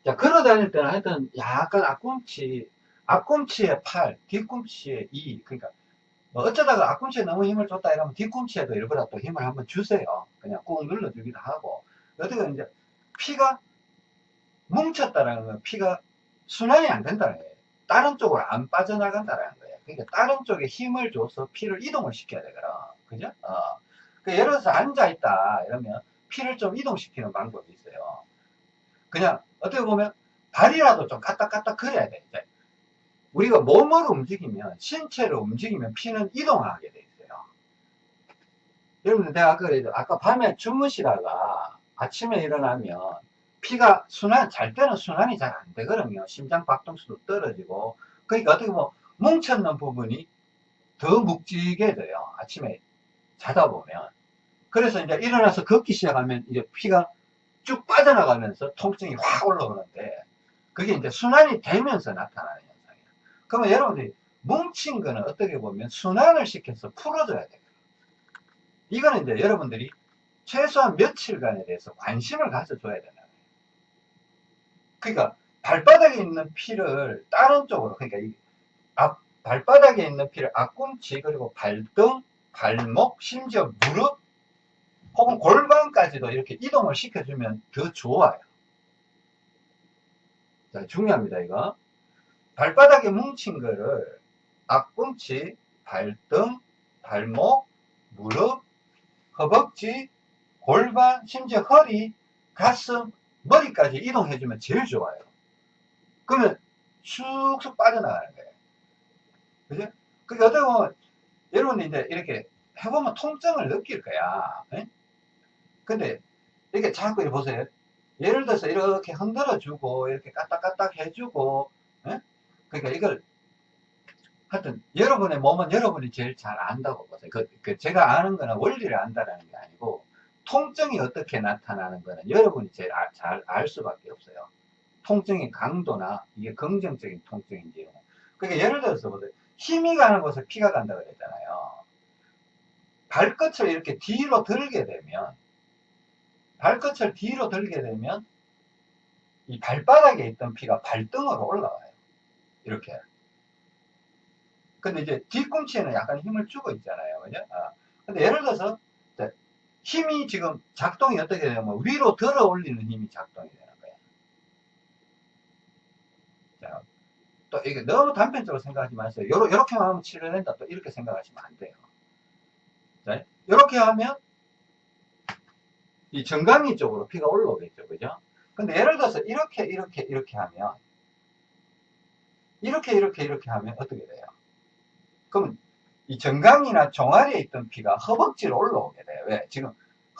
자, 걸어 다닐 때는 하여튼 약간 앞꿈치, 앞꿈치에 팔, 뒤꿈치에 이, 그러니까 뭐 어쩌다가 앞꿈치에 너무 힘을 줬다 이러면 뒤꿈치에도 일부러 또 힘을 한번 주세요. 그냥 꾹 눌러주기도 하고. 어떻게 이제 피가 뭉쳤다라는 건 피가 순환이 안 된다는 거예요. 다른 쪽으로 안 빠져나간다는 거예요. 그러니까 다른 쪽에 힘을 줘서 피를 이동을 시켜야 되거든. 그죠? 어. 그 예를 들어서 앉아있다 이러면 피를 좀 이동시키는 방법이 있어요. 그냥 어떻게 보면 발이라도 좀 까딱까딱 돼. 이제 우리가 몸을 움직이면 신체를 움직이면 피는 이동하게 돼 있어요. 여러분들 내가 그래도 아까 밤에 주무시다가 아침에 일어나면 피가 순환 잘 때는 순환이 잘 안 되거든요. 심장 박동수도 떨어지고 그러니까 어떻게 보면 뭉쳤는 부분이 더 묵직해 져요. 아침에 자다 보면 그래서 이제 일어나서 걷기 시작하면 이제 피가 쭉 빠져나가면서 통증이 확 올라오는데 그게 이제 순환이 되면서 나타나는 현상이에요. 그러면 여러분들이 뭉친 거는 어떻게 보면 순환을 시켜서 풀어줘야 돼요. 이거는 이제 여러분들이 최소한 며칠간에 대해서 관심을 가져줘야 된다. 그러니까 발바닥에 있는 피를 다른 쪽으로 그러니까 이 앞, 발바닥에 있는 피를 앞꿈치 그리고 발등, 발목, 심지어 무릎 혹은 골반까지도 이렇게 이동을 시켜주면 더 좋아요. 자, 중요합니다, 이거. 발바닥에 뭉친 거를 앞꿈치, 발등, 발목, 무릎, 허벅지, 골반, 심지어 허리, 가슴, 머리까지 이동해주면 제일 좋아요. 그러면 쑥쑥 빠져나가는 거예요. 그죠? 그게 어떻게 보면, 여러분이 이제 이렇게 해보면 통증을 느낄 거야. 에? 근데 이렇게 자꾸 이렇게 보세요. 예를 들어서 이렇게 흔들어주고, 이렇게 까딱까딱 해주고, 에? 그러니까 이걸 하여튼 여러분의 몸은 여러분이 제일 잘 안다고 보세요. 그, 그 제가 아는 거는 원리를 안다는 게 아니고 통증이 어떻게 나타나는 거는 여러분이 제일 잘 알 수밖에 없어요. 통증의 강도나 이게 긍정적인 통증인지. 그러니까 예를 들어서 보세요. 힘이 가는 곳에 피가 간다 그랬잖아요. 발끝을 이렇게 뒤로 들게 되면 발끝을 뒤로 들게 되면 이 발바닥에 있던 피가 발등으로 올라와요. 이렇게. 근데 이제 뒤꿈치에는 약간 힘을 주고 있잖아요. 그죠? 아. 근데 예를 들어서 힘이 지금 작동이 어떻게 되냐면 위로 들어 올리는 힘이 작동이 되는 거예요. 자, 또 이게 너무 단편적으로 생각하지 마세요. 요렇게만 하면 치료된다. 또 이렇게 생각하시면 안 돼요. 자, 요렇게 하면 이 정강이 쪽으로 피가 올라오겠죠. 그죠? 근데 예를 들어서 이렇게, 이렇게, 이렇게 하면 이렇게, 이렇게, 이렇게 하면 어떻게 돼요? 그럼 이 정강이나 종아리에 있던 피가 허벅지로 올라오게 돼요. 왜? 지금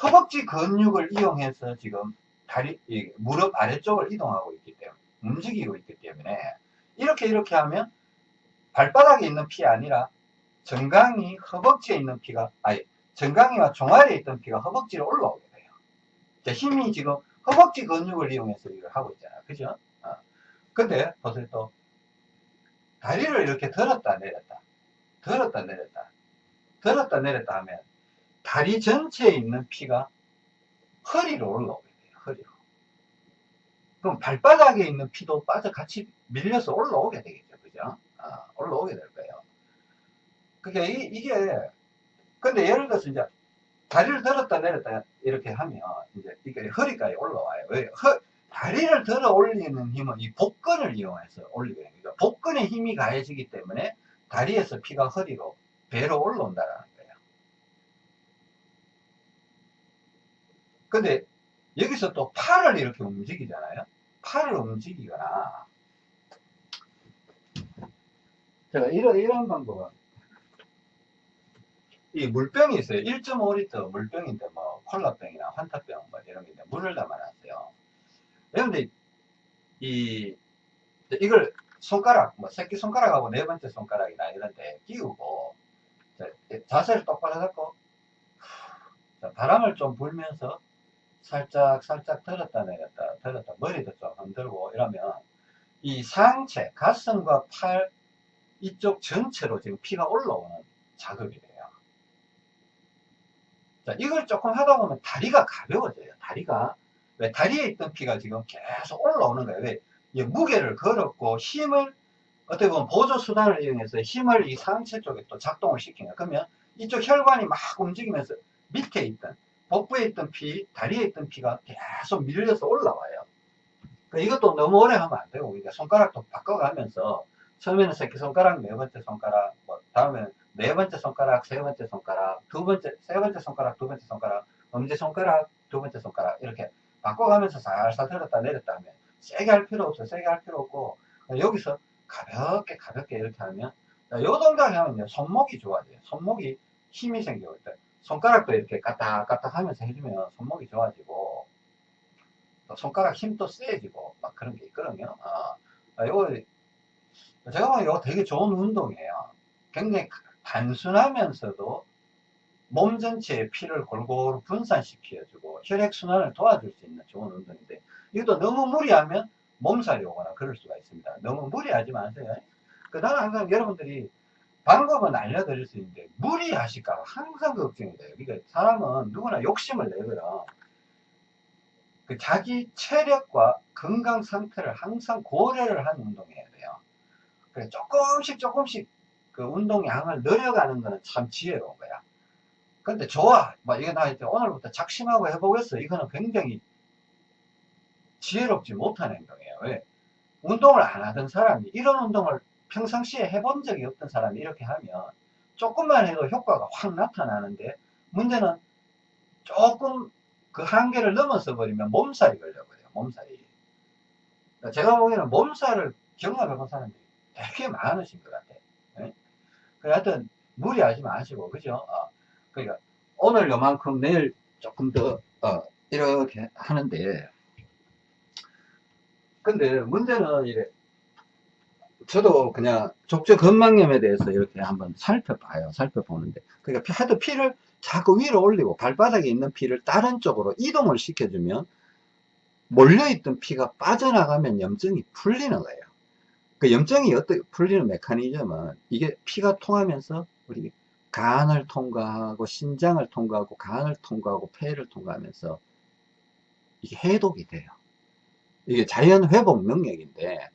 허벅지 근육을 이용해서 지금 다리, 무릎 아래쪽을 이동하고 있기 때문에, 움직이고 있기 때문에, 이렇게 이렇게 하면 발바닥에 있는 피 아니라 정강이 허벅지에 있는 피가, 아니, 정강이와 종아리에 있던 피가 허벅지로 올라오게 돼요. 힘이 지금 허벅지 근육을 이용해서 이걸 하고 있잖아요. 그죠? 어. 근데, 보세요 또, 다리를 이렇게 들었다 내렸다. 들었다 내렸다 들었다 내렸다 하면 다리 전체에 있는 피가 허리로 올라오게 돼요 허리로 그럼 발바닥에 있는 피도 빠져 같이 밀려서 올라오게 되겠죠 그죠 아, 올라오게 될 거예요 그게 이, 이게 근데 예를 들어서 이제 다리를 들었다 내렸다 이렇게 하면 이제 이게 허리까지 올라와요 왜 허, 다리를 들어 올리는 힘은 이 복근을 이용해서 올리게 됩니다 복근에 힘이 가해지기 때문에 다리에서 피가 허리로 배로 올라온다는 거예요. 근데 여기서 또 팔을 이렇게 움직이잖아요. 팔을 움직이거나 제가 이런 이런 방법은 이 물병이 있어요. 1.5리터 물병인데 뭐 콜라병이나 환타병 뭐 이런 게 물을 담아놨어요. 그런데 이 이걸 손가락, 뭐 새끼 손가락하고 네 번째 손가락이나 이런데 끼우고 자, 세를 똑바로 잡고 자, 바람을 좀 불면서 살짝 살짝 들었다 내렸다 들었다 머리도 좀 흔들고 이러면 이 상체 가슴과 팔 이쪽 전체로 지금 피가 올라오는 작업이 자 이걸 조금 하다 보면 다리가 가벼워져요. 다리가. 왜 다리에 있던 피가 지금 계속 올라오는 거예요. 왜? 무게를 걸었고 힘을 어떻게 보면 보조 수단을 이용해서 힘을 이 상체 쪽에 또 작동을 거예요. 그러면 이쪽 혈관이 막 움직이면서 밑에 있던 복부에 있던 피, 다리에 있던 피가 계속 밀려서 올라와요. 그 이것도 너무 오래 하면 안 되고, 우리가 손가락도 바꿔가면서, 처음에는 새끼손가락, 네 번째 손가락, 뭐, 다음에는 네 번째 손가락, 세 번째 손가락, 두 번째, 세 번째 손가락, 두 번째 손가락, 엄지 손가락, 두 번째 손가락, 이렇게 바꿔가면서 살살 들었다 내렸다 하면, 세게 할 필요 없어요. 세게 할 필요 없고, 여기서 가볍게, 가볍게 이렇게 하면, 요 동작 하면요, 손목이 좋아져요. 손목이 힘이 생겨요. 손가락도 이렇게 까딱까딱 하면서 해주면 손목이 좋아지고 또 손가락 힘도 세지고 막 그런 게 있거든요. 아, 아, 요거 제가 이거 되게 좋은 운동이에요. 굉장히 단순하면서도 몸 전체의 피를 골고루 분산시켜주고 혈액순환을 도와줄 수 있는 좋은 운동인데 이것도 너무 무리하면 몸살이 오거나 그럴 수가 있습니다. 너무 무리하지 마세요. 그 나는 항상 여러분들이 방법은 알려드릴 수 있는데 무리하실까 봐 항상 걱정이 돼요. 그러니까 사람은 누구나 욕심을 내고요. 그 자기 체력과 건강 상태를 항상 고려를 한 운동해야 돼요. 그래 조금씩 조금씩 그 운동량을 늘려가는 거는 참 지혜로운 거야. 근데 좋아. 뭐 이거 나 이제 오늘부터 작심하고 해보겠어. 이거는 굉장히 지혜롭지 못한 행동이에요. 왜? 운동을 안 하던 사람이 이런 운동을 평상시에 해본 적이 없던 사람이 이렇게 하면 조금만 해도 효과가 확 나타나는데 문제는 조금 그 한계를 넘어서 버리면 몸살이 걸려버려요. 몸살이. 그러니까 제가 보기에는 몸살을 경험해 본 사람들이 되게 많으신 것 같아요. 네? 하여튼 무리하지 마시고 그죠? 어, 그러니까 오늘 요만큼 내일 조금 더 어, 이렇게 하는데 근데 문제는 이래 저도 그냥 족저 건망염에 대해서 이렇게 한번 살펴봐요. 살펴보는데. 그러니까 하도 피를 자꾸 위로 올리고 발바닥에 있는 피를 다른 쪽으로 이동을 시켜주면 몰려있던 피가 빠져나가면 염증이 풀리는 거예요. 그 염증이 어떻게 풀리는 메커니즘은 이게 피가 통하면서 우리 간을 통과하고 신장을 통과하고 간을 통과하고 폐를 통과하면서 이게 해독이 돼요. 이게 자연 회복 능력인데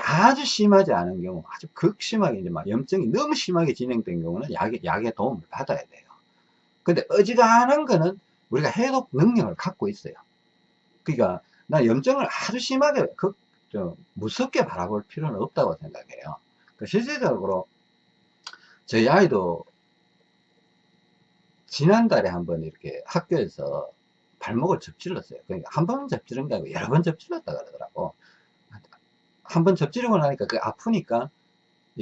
아주 심하지 않은 경우, 아주 극심하게 이제 막 염증이 너무 심하게 진행된 경우는 약의, 약의 도움을 받아야 돼요. 근데 어지간한 거는 우리가 해독 능력을 갖고 있어요. 그러니까 나 염증을 아주 심하게 극, 좀 무섭게 바라볼 필요는 없다고 생각해요. 그 실질적으로 저희 아이도 지난달에 한번 이렇게 학교에서 발목을 접질렀어요. 그러니까 한 번 접질른 게 아니고 여러 번 접질렀다 그러더라고. 한 번 접지르고 나니까 그 아프니까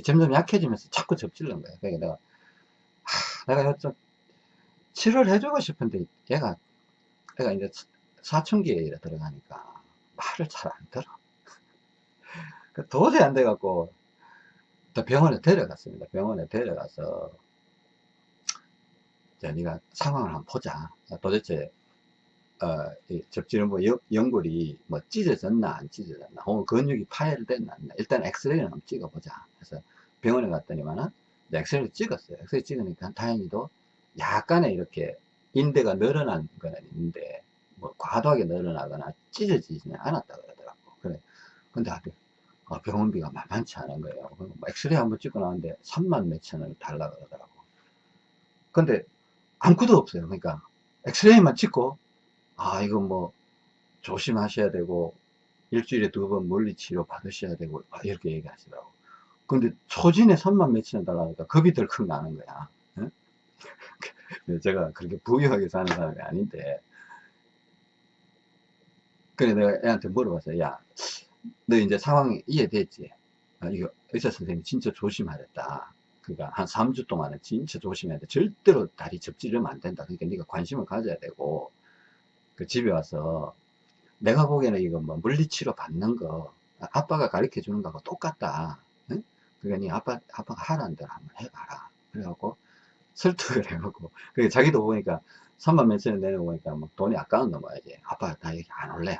점점 약해지면서 자꾸 접질는 거예요. 그러니까 내가, 하, 내가 좀 치료를 해주고 싶은데 얘가, 얘가 이제 사춘기에 들어가니까 말을 잘 안 들어. 그 도저히 안 돼갖고 또 병원에 데려갔습니다. 병원에 데려가서 자, 네가 상황을 한번 보자. 도대체 어, 접지는 뭐 연골이 뭐 찢어졌나 안 찢어졌나 혹은 근육이 파열됐나 일단 엑스레이를 한번 찍어보자 그래서 병원에 갔더니만은 엑스레이를 찍었어요 엑스레이 찍으니까 다행히도 약간의 이렇게 인대가 늘어난 거는 있는데 뭐 과도하게 늘어나거나 찢어지지는 않았다 그러더라고 그래 근데 어, 병원비가 만만치 않은 거예요 뭐 엑스레이 한번 찍고 나왔는데 3만 몇천을 달라 그러더라고 근데 아무것도 없어요 그러니까 엑스레이만 찍고 아, 이거 뭐, 조심하셔야 되고, 일주일에 두 번 물리 치료 받으셔야 되고, 아, 이렇게 얘기하시더라고. 근데 초진에 3만 몇천 원 달라니까 겁이 덜컥 나는 거야. 응? (laughs) 제가 그렇게 부유하게 사는 사람이 아닌데. 그래, 내가 애한테 물어봤어요. 야, 너 이제 상황이 이해됐지? 아, 이거 의사 선생님이 진짜 조심하랬다. 그러니까 한 3주 동안은 진짜 조심해야 돼. 절대로 다리 접지르면 안 된다. 그러니까 네가 관심을 가져야 되고, 그 집에 와서 내가 보기에는 이거 뭐 물리치료 받는 거 아빠가 가르쳐 주는 거하고 똑같다. 응? 그러니까 아빠, 아빠가 하라는 대로 한번 해봐라. 그래갖고 설득을 (laughs) 해보고 그게 자기도 보니까 3만 몇천원 내는 거 보니까 막 돈이 아까운 넘어야지. 아빠 나 여기 안 올래.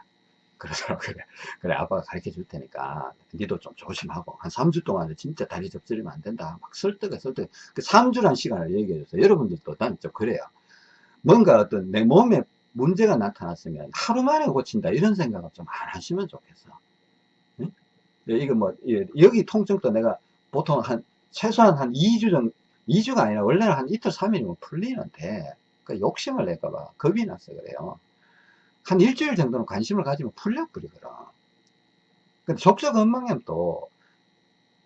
그러더라고 그래. 그래 아빠가 가르쳐 줄 테니까 니도 좀 조심하고 한 3주 동안은 진짜 다리 접질리면 안 된다. 막 설득해 설득. 그 3주란 시간을 얘기해 줬어요. 여러분들도 난 좀 그래요. 뭔가 어떤 내 몸에 문제가 나타났으면 하루 만에 고친다 이런 생각을 좀 안 하시면 좋겠어 응? 예, 이거 뭐, 예, 여기 통증도 내가 보통 한, 최소한 한 2주 정도, 2주가 아니라 원래는 한 이틀, 3일이면 풀리는데, 그 욕심을 낼까봐 겁이 나서 그래요. 한 일주일 정도는 관심을 가지면 풀려버리거든. 근데 족저 건망염도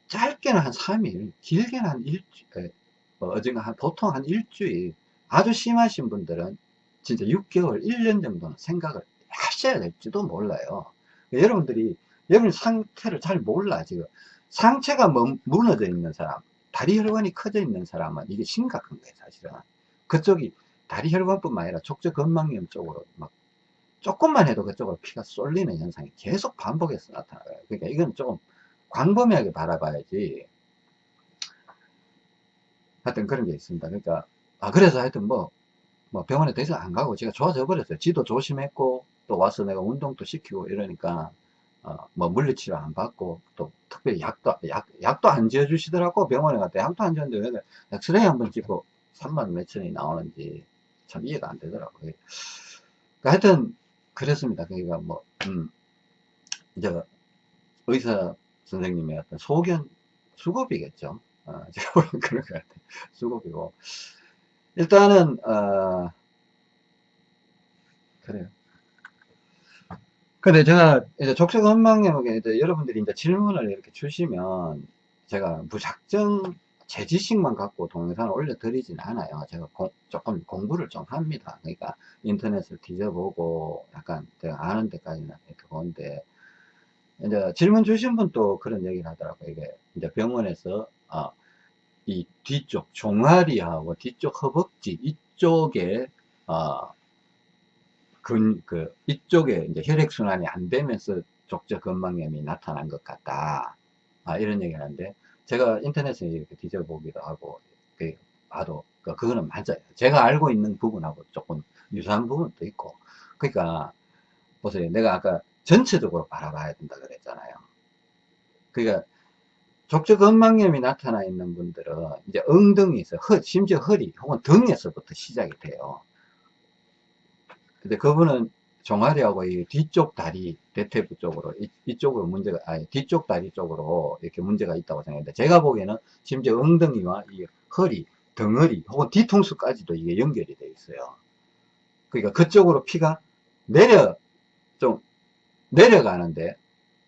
짧게는 한 3일, 길게는 한 일주일, 뭐 어젠가 한, 보통 한 일주일, 아주 심하신 분들은 진짜 6개월, 1년 정도는 생각을 하셔야 될지도 몰라요. 여러분들이, 여러분 상태를 잘 몰라, 지금. 상체가 뭐, 무너져 있는 사람, 다리 혈관이 커져 있는 사람은 이게 심각한 거예요, 사실은. 그쪽이 다리 혈관뿐만 아니라 족저 건망염 쪽으로 막 조금만 해도 그쪽으로 피가 쏠리는 현상이 계속 반복해서 나타나요. 그러니까 이건 조금 광범위하게 바라봐야지. 하여튼 그런 게 있습니다. 그러니까, 아, 그래서 하여튼 뭐, 뭐 병원에 더 이상 안 가고 제가 좋아져 버렸어요. 지도 조심했고, 또 와서 내가 운동도 시키고 이러니까, 어, 뭐 물리치료 안 받고, 또 특별히 약도, 약, 약도 안 지어주시더라고. 병원에 갔다 약도 안 지었는데 왜 엑스레이 한번 찍고 3만 몇천이 나오는지 참 이해가 안 되더라고요. 그러니까 하여튼, 그랬습니다. 그러니까 뭐, 음, 이제 의사 선생님의 어떤 소견 수급이겠죠. 어, (laughs) 제가 보면 그런 것 같아요. 수급이고. 일단은, 어, 그래요. 근데 제가 이제 족적 헌망염에 이제 여러분들이 이제 질문을 이렇게 주시면 제가 무작정 제 지식만 갖고 동영상을 올려드리진 않아요. 제가 공, 조금 공부를 좀 합니다. 그러니까 인터넷을 뒤져보고 약간 제가 아는 데까지는 이렇게 보는데 이제 질문 주신 분도 그런 얘기를 하더라고요. 이게 이제 병원에서 아, 이 뒤쪽 종아리하고 뒤쪽 허벅지 이쪽에 아, 근, 그, 이쪽에 이제 혈액순환이 안 되면서 족저 건망염이 나타난 것 같다. 아, 이런 얘기를 하는데, 제가 인터넷에 이렇게 뒤져보기도 하고, 그, 봐도, 그, 그거는 맞아요. 제가 알고 있는 부분하고 조금 유사한 부분도 있고. 그러니까, 보세요. 내가 아까 전체적으로 바라봐야 된다 그랬잖아요. 그러니까, 족저 건망염이 나타나 있는 분들은 이제 엉덩이에서, 허, 심지어 허리 혹은 등에서부터 시작이 돼요. 근데 그분은 종아리하고 이 뒤쪽 다리 대퇴부 쪽으로 이, 쪽으로 문제가 아니 뒤쪽 다리 쪽으로 이렇게 문제가 있다고 생각했는데 제가 보기에는 심지어 엉덩이와 이 허리 덩어리 혹은 뒤통수까지도 이게 연결이 돼 있어요. 그러니까 그쪽으로 피가 내려 좀 내려가는데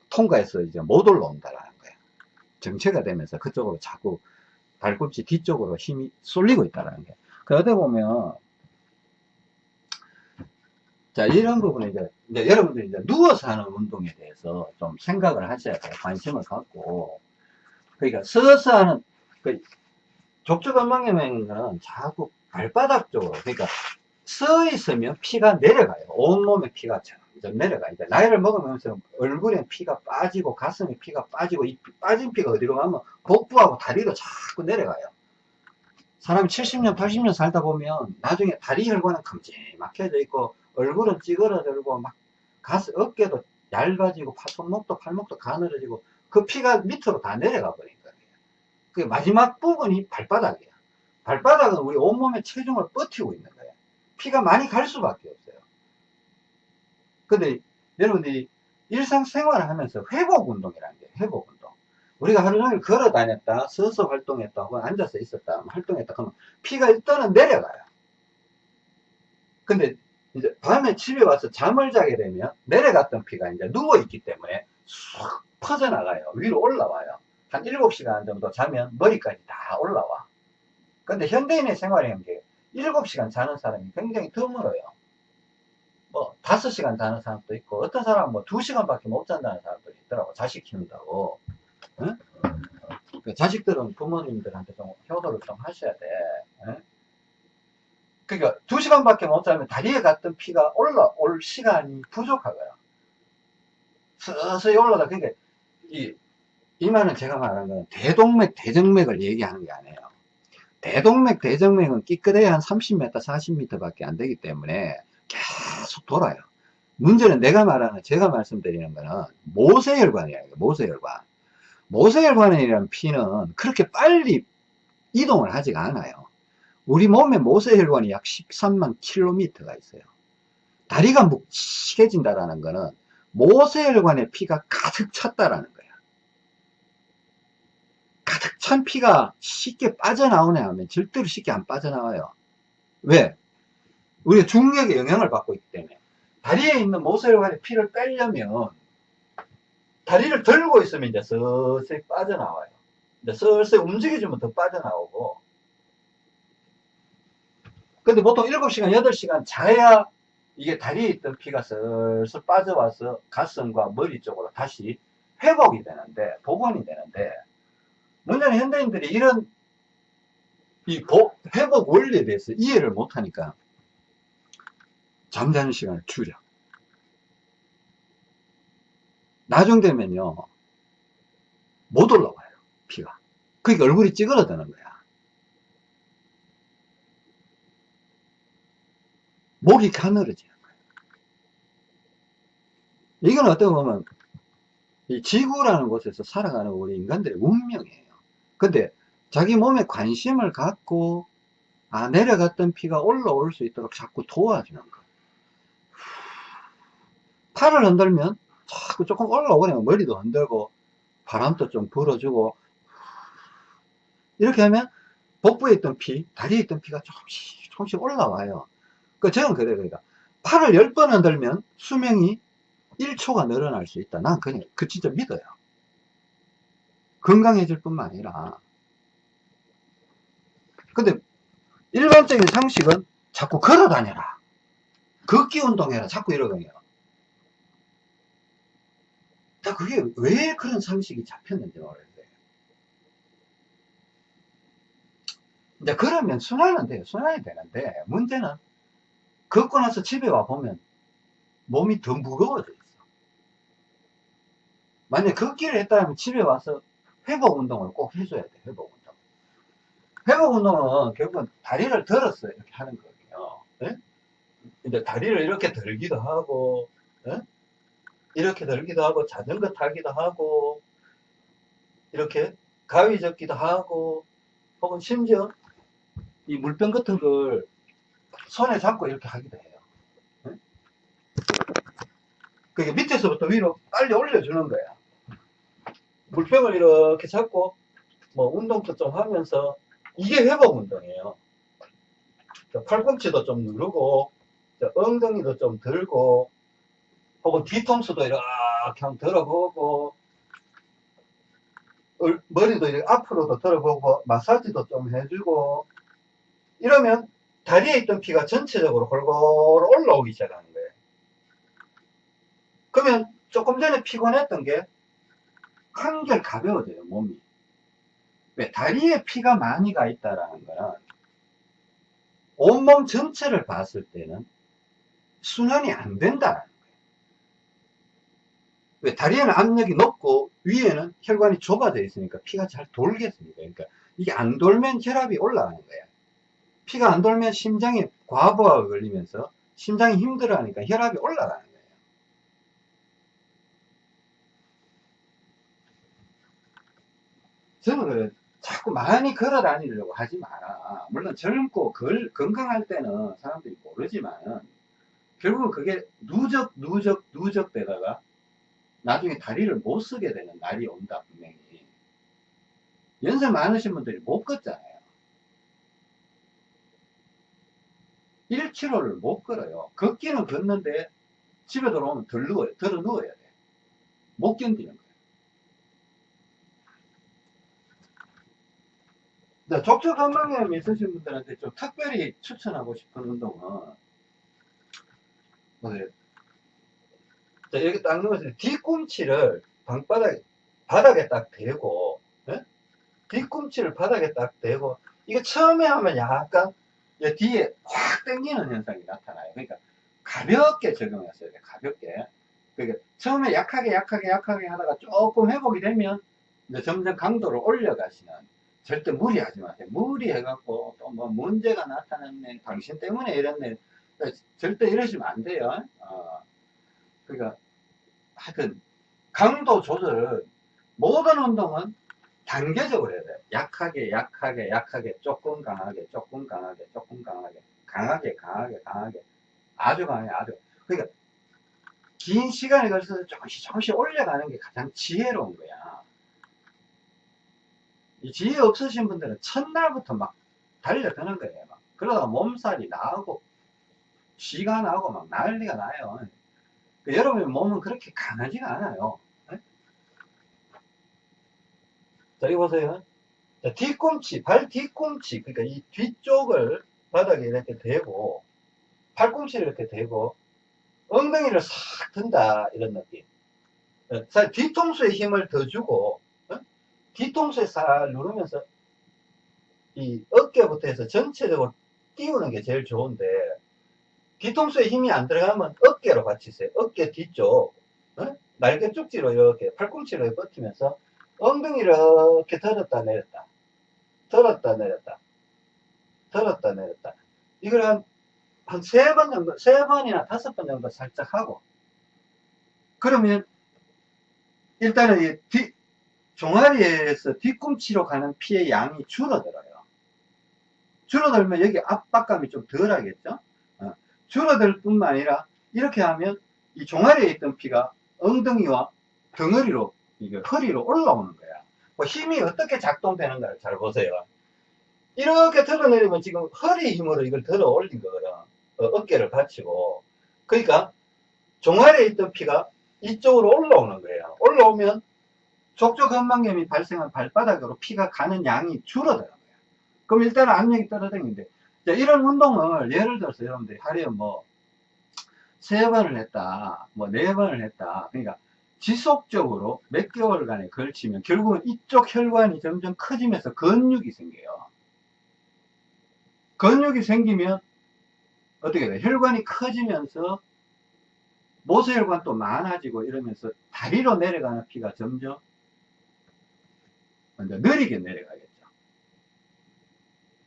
통과해서 이제 못 올라온다라는 거예요. 정체가 되면서 그쪽으로 자꾸 발꿈치 뒤쪽으로 힘이 쏠리고 있다는 거예요. 그러다 보면 자, 이런 부분에 이제, 이제 여러분들이 이제 누워서 하는 운동에 대해서 좀 생각을 하셔야 돼요. 관심을 갖고. 그러니까 서서 하는, 그, 족저건망염에는 자꾸 발바닥 쪽으로, 그러니까 서 있으면 피가 내려가요. 온몸에 피가 점점 내려가. 이제 나이를 먹으면서 얼굴에 피가 빠지고 가슴에 피가 빠지고 이 빠진 피가 어디로 가면 복부하고 다리로 자꾸 내려가요. 사람이 70년, 80년 살다 보면 나중에 다리 혈관은 큼지막혀져 있고 얼굴은 찌그러들고 막 가스 어깨도 얇아지고 손목도 팔목도 가늘어지고 그 피가 밑으로 다 내려가 버린 거예요. 그 마지막 부분이 발바닥이에요. 발바닥은 우리 온몸의 체중을 버티고 있는 거예요. 피가 많이 갈 수밖에 없어요. 근데 여러분들이 일상생활을 하면서 회복 운동이라는 게 회복 운동. 우리가 하루 종일 걸어 다녔다, 서서 활동했다, 혹은 앉아서 있었다, 활동했다, 그러면 피가 일단은 내려가요. 근데 이제 밤에 집에 와서 잠을 자게 되면 내려갔던 피가 이제 누워있기 때문에 쑥 퍼져나가요. 위로 올라와요. 한 7시간 정도 자면 머리까지 다 올라와. 근데 현대인의 생활이라는 게 7시간 자는 사람이 굉장히 드물어요. 뭐 5시간 자는 사람도 있고 어떤 사람은 뭐 2시간밖에 못 잔다는 사람도 있더라고. 자식 키운다고. 응? 그 자식들은 부모님들한테 좀 효도를 좀 하셔야 돼. 응? 그러니까 두 시간밖에 못 자면 다리에 갔던 피가 올라올 시간이 부족하고요. 서서히 올라가. 그러니까 이, 이 말은 제가 말하는 건 대동맥, 대정맥을 얘기하는 게 아니에요. 대동맥, 대정맥은 끼끗해야 한 30m, 40m 밖에 안 되기 때문에 계속 돌아요. 문제는 내가 말하는, 제가 말씀드리는 거는 모세혈관이에요. 모세혈관. 모세혈관이라는 피는 그렇게 빨리 이동을 하지가 않아요. 우리 몸의 모세혈관이 약 13만 킬로미터가 있어요. 다리가 묵직해진다라는 거는 모세혈관에 피가 가득 찼다라는 거야. 탁찬 피가 쉽게 빠져나오냐 하면 절대로 쉽게 안 빠져나와요. 왜? 우리가 중력의 영향을 받고 있기 때문에. 다리에 있는 모세혈관에 피를 빼려면 다리를 들고 있으면 이제 서서히 빠져나와요. 이제 슬슬 움직여주면 더 빠져나오고. 근데 보통 7시간, 8시간 자야 이게 다리에 있던 피가 슬슬 빠져와서 가슴과 머리 쪽으로 다시 회복이 되는데, 복원이 되는데, 문제는 현대인들이 이런 이 복, 회복 원리에 대해서 이해를 못하니까 잠자는 시간을 줄여. 나중 되면요, 못 올라와요, 피가. 그러니까 얼굴이 찌그러드는 거야. 목이 가늘어지는 거예요. 이건 어떻게 보면 이 지구라는 곳에서 살아가는 우리 인간들의 운명이에요. 근데 자기 몸에 관심을 갖고 아 내려갔던 피가 올라올 수 있도록 자꾸 도와주는 거. 팔을 흔들면 자꾸 조금 올라오네요. 머리도 흔들고 바람도 좀 불어주고 이렇게 하면 복부에 있던 피, 다리에 있던 피가 조금씩 조금씩 올라와요. 그 저는 그래요. 그러니까 팔을 10번 흔들면 수명이 1초가 늘어날 수 있다. 난 그냥 그 진짜 믿어요. 건강해질 뿐만 아니라 근데 일반적인 상식은 자꾸 걸어 다녀라. 걷기 운동해라. 자꾸 이러거든요. 자, 그게 왜 그런 상식이 잡혔는지 모르겠어요. 이제 그러면 순환은 돼요. 순환이 되는데 문제는 걷고 나서 집에 와 보면 몸이 더 무거워져 있어. 만약 걷기를 했다면 집에 와서 회복 운동을 꼭 해줘야 돼. 회복 운동. 회복 운동은 결국은 다리를 들었어요. 이렇게 하는 거예요. 예? 이제 다리를 이렇게 들기도 하고, 예? 이렇게 들기도 하고, 자전거 타기도 하고, 이렇게 가위 접기도 하고, 혹은 심지어 이 물병 같은 걸 손에 잡고 이렇게 하기도 해요. 예? 그게 밑에서부터 위로 빨리 올려주는 거야. 물병을 이렇게 잡고, 뭐, 운동도 좀 하면서, 이게 회복 운동이에요. 자, 팔꿈치도 좀 누르고, 자, 엉덩이도 좀 들고, 혹은 뒤통수도 이렇게 한번 들어보고, 얼- 머리도 이렇게 앞으로도 들어보고, 마사지도 좀 해주고, 이러면 다리에 있던 피가 전체적으로 골고루 올라오기 시작하는 거예요. 그러면 조금 전에 피곤했던 게 한결 가벼워져요, 몸이. 왜? 다리에 피가 많이 가 있다라는 거는 온몸 전체를 봤을 때는 순환이 안 된다는 거예요. 왜? 다리에는 압력이 높고 위에는 혈관이 좁아져 있으니까 피가 잘 돌겠습니까? 그러니까 이게 안 돌면 혈압이 올라가는 거예요. 피가 안 돌면 심장에 과부하가 걸리면서 심장이 힘들어하니까 혈압이 올라가는 거예요. 저는 자꾸 많이 걸어 다니려고 하지 마라. 물론 젊고 걸, 건강할 때는 사람들이 모르지만은 결국은 그게 누적 누적 누적 되다가 나중에 다리를 못 쓰게 되는 날이 온다 분명히. 연세 많으신 분들이 못 걷잖아요. 1km를 못 걸어요. 걷기는 걷는데 집에 들어오면 덜 누워요. 들어 누워야 돼. 못 견디는 거예요. 자, 족저 건강염 있으신 분들한테 좀 특별히 추천하고 싶은 운동은 뭐예요? 자, 이렇게 딱 누워서 뒤꿈치를 방바닥, 바닥에 딱 대고, 예? 뒤꿈치를 바닥에 딱 대고, 이거 처음에 하면 약간 이 뒤에 확 당기는 현상이 나타나요. 그러니까 가볍게 적용했어야 돼, 가볍게. 그러니까 처음에 약하게, 약하게, 약하게 하다가 조금 회복이 되면 이제 점점 강도를 올려가시는 절대 무리하지 마세요. 무리해갖고 또 뭐 문제가 나타났네, 당신 때문에 이랬네. 그러니까 절대 이러시면 안 돼요. 어. 그러니까 하여튼 강도 조절은 모든 운동은 단계적으로 해야 돼. 약하게, 약하게, 약하게, 조금 강하게, 조금 강하게, 조금 강하게, 강하게, 강하게, 강하게, 아주 강하게, 아주. 그러니까 긴 시간에 걸쳐서 조금씩 조금씩 올려가는 게 가장 지혜로운 거야. 이 지혜 없으신 분들은 첫날부터 막 달려드는 거예요. 막. 그러다가 몸살이 나고, 쉬가 나고 막 난리가 나요. 그 여러분의 몸은 그렇게 강하지가 않아요. 네? 자, 여기 보세요. 자, 뒤꿈치, 발 뒤꿈치, 그러니까 이 뒤쪽을 바닥에 이렇게 대고, 팔꿈치를 이렇게 대고, 엉덩이를 싹 든다, 이런 느낌. 어, 사 뒤통수에 힘을 더 주고, 어? 뒤통수에 싹 누르면서, 이 어깨부터 해서 전체적으로 띄우는 게 제일 좋은데, 뒤통수에 힘이 안 들어가면 어깨로 있어요. 어깨 뒤쪽, 어? 날개 쪽지로 이렇게 팔꿈치로 버티면서 엉덩이 이렇게 들었다 내렸다. 들었다 내렸다. 들었다 내렸다. 이걸 한, 한 세 번 정도, 세 번이나 다섯 번 정도 살짝 하고. 그러면, 일단은 이 뒤, 종아리에서 뒤꿈치로 가는 피의 양이 줄어들어요. 줄어들면 여기 압박감이 좀 덜 하겠죠? 어. 줄어들 뿐만 아니라, 이렇게 하면 이 종아리에 있던 피가 엉덩이와 덩어리로, 이게 허리로 올라오는 거야. 뭐 힘이 어떻게 작동되는가를 잘 보세요. 이렇게 들어내리면 지금 허리 힘으로 이걸 들어 올린 거거든. 어, 깨를 받치고. 그러니까 종아리에 있던 피가 이쪽으로 올라오는 거예요. 올라오면 족저근막염이 발생한 발바닥으로 피가 가는 양이 줄어드는 거예요. 그럼 일단은 압력이 떨어지는데 이런 운동을 예를 들어서 여러분들이 하루에 뭐 세 번을 했다, 뭐 네 번을 했다. 그러니까 지속적으로 몇 개월간에 걸치면 결국은 이쪽 혈관이 점점 커지면서 근육이 생겨요. 근육이 생기면 어떻게 돼? 혈관이 커지면서 모세혈관도 많아지고 이러면서 다리로 내려가는 피가 점점 먼저 느리게 내려가겠죠.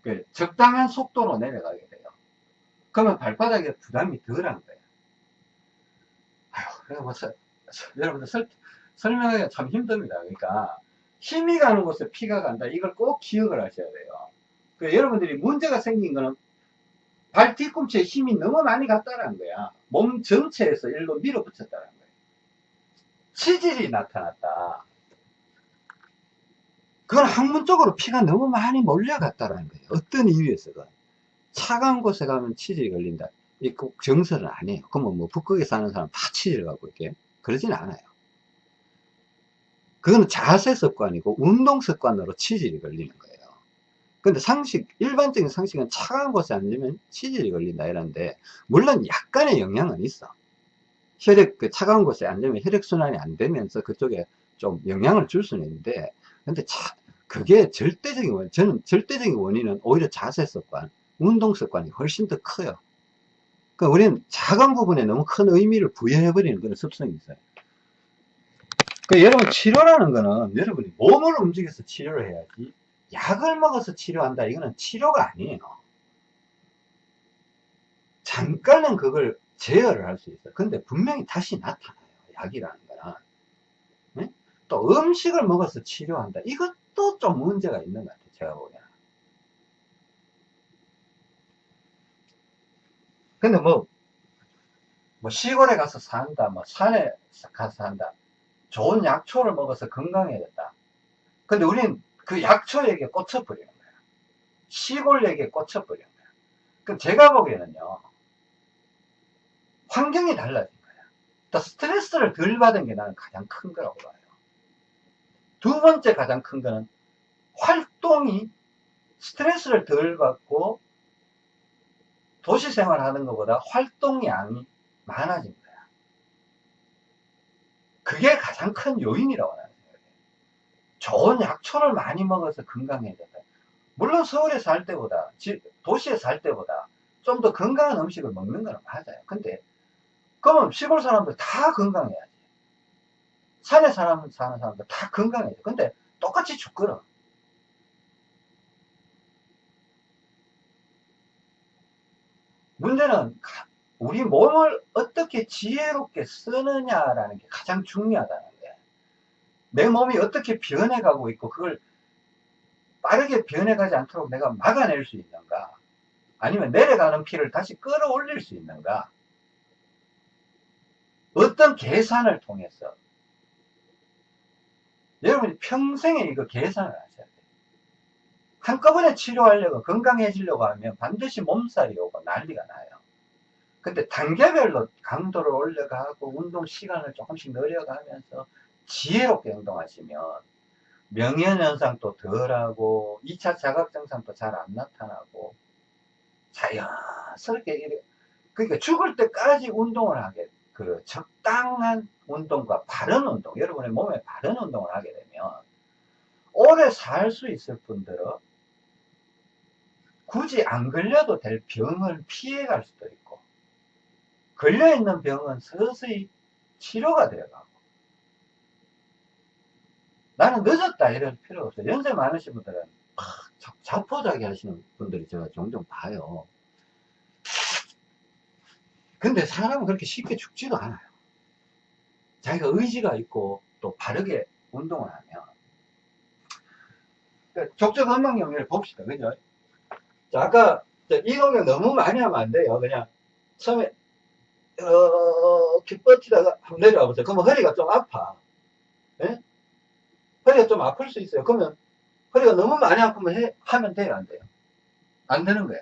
그 적당한 속도로 내려가게 돼요. 그러면 발바닥에 부담이 덜한 거예요. 아휴, 그래 뭐, (laughs) 여러분들 설, 설명하기가 참 힘듭니다. 그러니까 힘이 가는 곳에 피가 간다. 이걸 꼭 기억을 하셔야 돼요. 그 여러분들이 문제가 생긴 거는 발 뒤꿈치에 힘이 너무 많이 갔다는 거야. 몸 전체에서 일로 밀어붙였다는 거예요. 치질이 나타났다. 그건 학문적으로 피가 너무 많이 몰려갔다는 거예요. 어떤 이유에서든. 차가운 곳에 가면 치질이 걸린다. 이꼭 정설은 아니에요. 그러면 뭐 북극에 사는 사람 다 치질 갖고 이렇게 그러진 않아요. 그거는 자세 습관이고 운동 습관으로 치질이 걸리는 거예요. 근데 상식, 일반적인 상식은 차가운 곳에 앉으면 치질이 걸린다 이러는데, 물론 약간의 영향은 있어. 혈액, 그 차가운 곳에 앉으면 혈액순환이 안 되면서 그쪽에 좀 영향을 줄 수는 있는데, 근데 차, 그게 절대적인 원, 저는 절대적인 원인은 오히려 자세 습관, 운동 습관이 훨씬 더 커요. 그 우리는 작은 부분에 너무 큰 의미를 부여해버리는 그런 습성이 있어요. 그 여러분 치료라는 거는 여러분이 몸을 움직여서 치료를 해야지 약을 먹어서 치료한다. 이거는 치료가 아니에요. 잠깐은 그걸 제어를 할 수 있어요. 근데 분명히 다시 나타나요. 약이라는 거는. 네? 또 음식을 먹어서 치료한다. 이것도 좀 문제가 있는 것 같아요. 제가 보기에는. 근데 뭐, 뭐 시골에 가서 산다, 뭐 산에 가서 산다. 좋은 약초를 먹어서 건강해졌다. 근데 우린 그 약초에게 꽂혀버리는 거예요. 시골에게 꽂혀버리는 거예요. 그럼 제가 보기에는요, 환경이 달라진 거예요. 또 스트레스를 덜 받은 게 나는 가장 큰 거라고 봐요. 두 번째 가장 큰 거는 활동이 스트레스를 덜 받고 도시 생활하는 것보다 활동량이 많아진 거야. 그게 가장 큰 요인이라고 나는 생각해요. 좋은 약초를 많이 먹어서 건강해졌다. 물론 서울에 살 때보다, 도시에 살 때보다 좀 더 건강한 음식을 먹는 건 맞아요. 근데, 그러면 시골 사람들 다 건강해야지. 산에 사는 사람들 다 건강해야지. 근데 똑같이 죽거든. 문제는 우리 몸을 어떻게 지혜롭게 쓰느냐라는 게 가장 중요하다는 거예요. 내 몸이 어떻게 변해가고 있고 그걸 빠르게 변해가지 않도록 내가 막아낼 수 있는가 아니면 내려가는 피를 다시 끌어올릴 수 있는가 어떤 계산을 통해서 여러분이 평생에 이거 계산을 하셔야 돼요. 한꺼번에 치료하려고 건강해지려고 하면 반드시 몸살이 오고 난리가 나요. 근데 단계별로 강도를 올려가고 운동 시간을 조금씩 늘려가면서 지혜롭게 행동하시면 명현현상도 덜하고 2차 자각증상도 잘 안 나타나고 자연스럽게 그러니까 죽을 때까지 운동을 하게 그 적당한 운동과 바른 운동 여러분의 몸에 바른 운동을 하게 되면 오래 살 수 있을 분들은 굳이 안 걸려도 될 병을 피해갈 수도 있고 걸려있는 병은 서서히 치료가 되어가고 나는 늦었다 이럴 필요 없어요. 연세 많으신 분들은 자포자기 하시는 분들이 제가 종종 봐요. 근데 사람은 그렇게 쉽게 죽지도 않아요. 자기가 의지가 있고 또 바르게 운동을 하면. 그러니까 건강영역을 봅시다. 그죠? 자, 아까 이동력 너무 많이 하면 안 돼요. 그냥 처음에 이렇게 뻗치다가 한번 내려와 보세요. 그러면 허리가 좀 아파. 예? 허리가 좀 아플 수 있어요. 그러면 허리가 너무 많이 아프면 해, 하면 돼요? 안 돼요? 안 되는 거야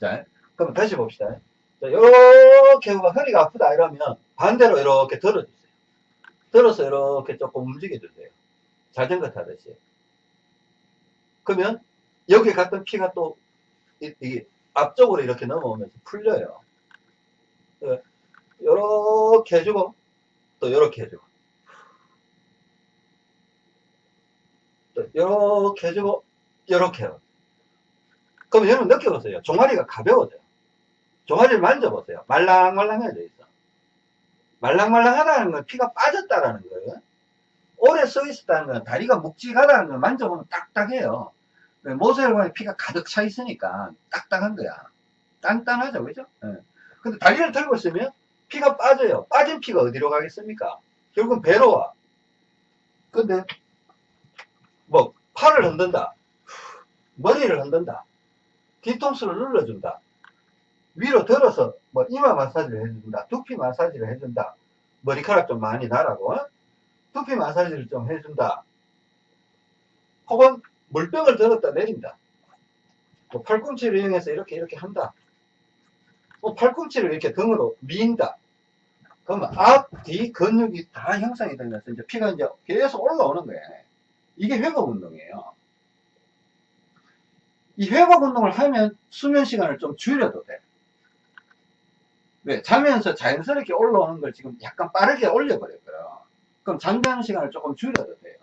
자 그럼 다시 봅시다. 자, 이렇게 허리가 아프다 이러면 반대로 이렇게 들어주세요. 들어서 이렇게 조금 움직여주세요. 자전거 타듯이. 그러면 여기 갔던 피가 또 이, 이 앞쪽으로 이렇게 넘어오면서 풀려요. 이렇게 해주고 또 이렇게 해주고. 또 이렇게 해주고 이렇게 해요. 그럼 여러분 느껴보세요. 종아리가 가벼워져요. 종아리를 만져보세요. 말랑말랑해져 있어. 말랑말랑하다는 건 피가 빠졌다라는 거예요. 오래 서 있었다는 건 다리가 묵직하다는 걸 만져보면 딱딱해요 모세를 보면 피가 가득 차 있으니까 딱딱한 거야 단단하죠 그죠 네. 근데 다리를 들고 있으면 피가 빠져요. 빠진 피가 어디로 가겠습니까? 결국은 배로 와. 근데 뭐 팔을 흔든다. 머리를 흔든다. 뒤통수를 눌러준다. 위로 들어서 뭐 이마 마사지를 해준다. 두피 마사지를 해준다. 머리카락 좀 많이 나라고 어? 두피 마사지를 좀 해준다. 혹은 물병을 들었다 내린다. 뭐 팔꿈치를 이용해서 이렇게 이렇게 한다. 뭐 팔꿈치를 이렇게 등으로 미인다. 그러면 앞, 뒤 근육이 다 형성이 되면서 이제 피가 이제 계속 올라오는 거예요. 이게 회복 운동이에요. 이 회복 운동을 하면 수면 시간을 좀 줄여도 돼. 왜? 자면서 자연스럽게 올라오는 걸 지금 약간 빠르게 올려버렸어요. 그럼 잠자는 시간을 조금 줄여도 돼요.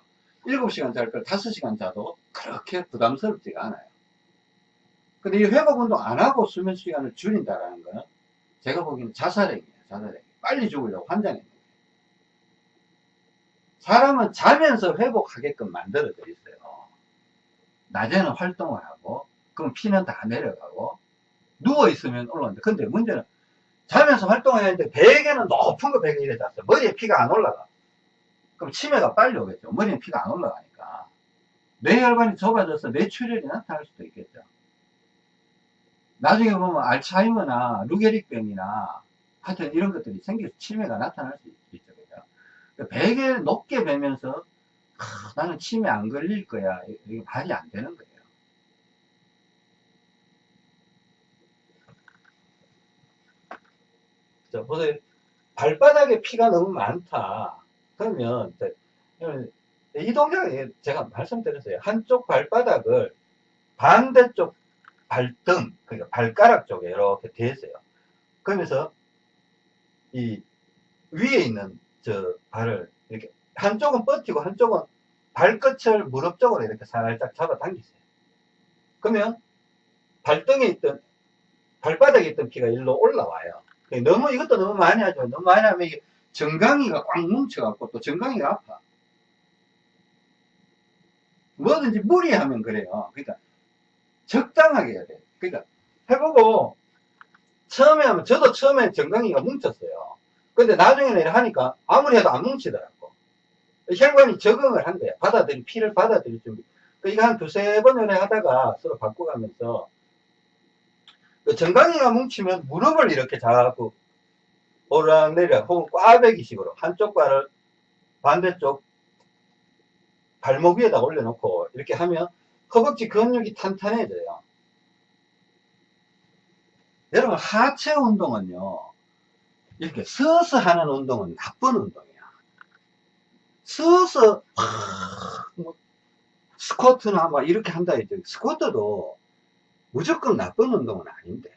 7시간 잘 걸 5시간 자도 그렇게 부담스럽지가 않아요. 근데 이 회복 운동 안 하고 수면 시간을 줄인다라는 거는 제가 보기에는 자살행위예요. 자살행위. 빨리 죽으려고 환장했는 거예요. 사람은 자면서 회복하게끔 만들어져 있어요. 낮에는 활동을 하고 그럼 피는 다 내려가고 누워있으면 올라오는데 근데 문제는 자면서 활동을 했는데 베개는 높은 거 베개 이래 잤어 머리에 피가 안 올라가 그럼 치매가 빨리 오겠죠 머리에 피가 안 올라가니까 뇌혈관이 좁아져서 뇌출혈이 나타날 수도 있겠죠 나중에 보면 알츠하이머나 루게릭병이나 하여튼 이런 것들이 생겨서 치매가 나타날 수 있죠. 그죠? 그러니까 베개 높게 베면서 아, 나는 치매 안 걸릴 거야. 이게 말이 안 되는 거예요. 자, 보세요. 발바닥에 피가 너무 많다. 그러면 이 동작이 제가 말씀드렸어요. 한쪽 발바닥을 반대쪽 발등, 그러니까 발가락 쪽에 이렇게 대세요. 그러면서 이 위에 있는 저 발을 이렇게 한쪽은 뻗히고 한쪽은 발끝을 무릎 쪽으로 이렇게 살짝 잡아 당기세요. 그러면 발등에 있던 발바닥에 있던 피가 일로 올라와요. 너무 이것도 너무 많이 하죠. 너무 많이 하면 이게 정강이가 꽉 뭉쳐갖고 또 정강이가 아파. 뭐든지 무리하면 그래요. 그러니까 적당하게 해야 돼. 그러니까 해보고 처음에 하면 저도 처음에 정강이가 뭉쳤어요. 근데 나중에는 하니까 아무리 해도 안 뭉치더라고. 혈관이 적응을 한 거야. 받아들이 피를 받아들일 준비. 그 이거 한 두세 번을 하다가 서로 바꿔가면서 그 정강이가 뭉치면 무릎을 이렇게 자꾸 오르락내리락 혹은 꽈배기식으로 한쪽 발을 반대쪽 발목 위에다 올려놓고 이렇게 하면 허벅지 근육이 탄탄해져요. 여러분, 하체 운동은요, 이렇게 서서 하는 운동은 나쁜 운동이야. 서서, 뭐, 스쿼트나 막 이렇게 한다 했죠. 스쿼트도 무조건 나쁜 운동은 아닌데.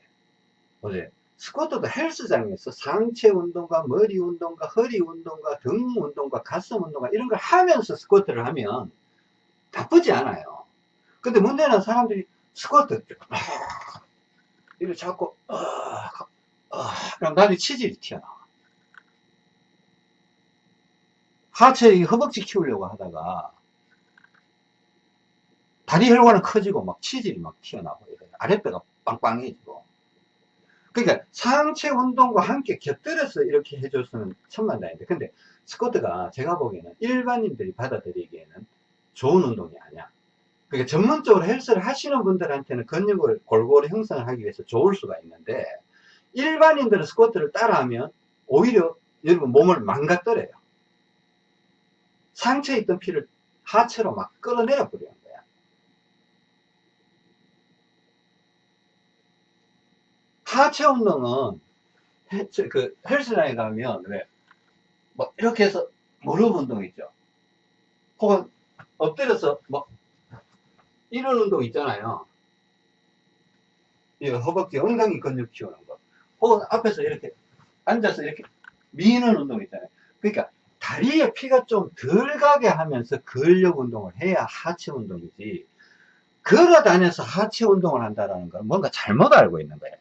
어제 스쿼트도 헬스장에서 상체 운동과 머리 운동과 허리 운동과 등 운동과 가슴 운동과 이런 걸 하면서 스쿼트를 하면 나쁘지 않아요. 근데 문제는 사람들이 스쿼트 이렇게 자꾸 어, 어, 그럼 나중에 치질이 튀어나와. 하체 이 허벅지 키우려고 하다가 다리 혈관은 커지고 막 치질이 막 튀어나오고. 아랫배가 빵빵해지고 그러니까 상체 운동과 함께 곁들여서 이렇게 해줬으면 천만다인데 근데 스쿼트가 제가 보기에는 일반인들이 받아들이기에는 좋은 운동이 아니야. 그러니까 전문적으로 헬스를 하시는 분들한테는 근육을 골고루 형성을 하기 위해서 좋을 수가 있는데 일반인들은 스쿼트를 따라하면 오히려 여러분 몸을 망가뜨려요. 상체에 있던 피를 하체로 막 끌어내려 버려요 하체 운동은 헬, 그 헬스장에 가면 왜? 뭐 이렇게 해서 무릎 운동 있죠. 혹은 엎드려서 뭐 이런 운동 있잖아요. 이 허벅지 엉덩이 근육 키우는 거. 혹은 앞에서 이렇게 앉아서 이렇게 미는 운동 있잖아요. 그러니까 다리에 피가 좀 덜 가게 하면서 근력 운동을 해야 하체 운동이지. 걸어 다녀서 하체 운동을 한다는 건 뭔가 잘못 알고 있는 거예요.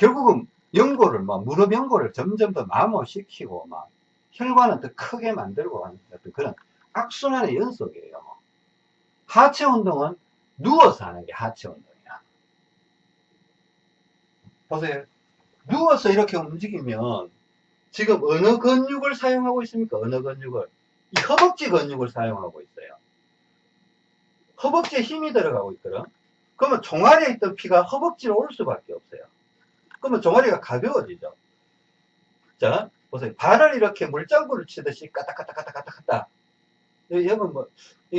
결국은 연골을 막 무릎 연골을 점점 더 마모시키고 막 혈관을 더 크게 만들고 하는 어떤 그런 악순환의 연속이에요. 하체 운동은 누워서 하는 게 하체 운동이야. 보세요. 누워서 이렇게 움직이면 지금 어느 근육을 사용하고 있습니까? 어느 근육을? 이 허벅지 근육을 사용하고 있어요. 허벅지에 힘이 들어가고 있거든. 그러면 종아리에 있던 피가 허벅지로 올 수밖에 없어요. 그러면 종아리가 가벼워지죠. 자, 보세요. 발을 이렇게 물장구를 치듯이 까딱까딱까딱까딱 여러분 뭐,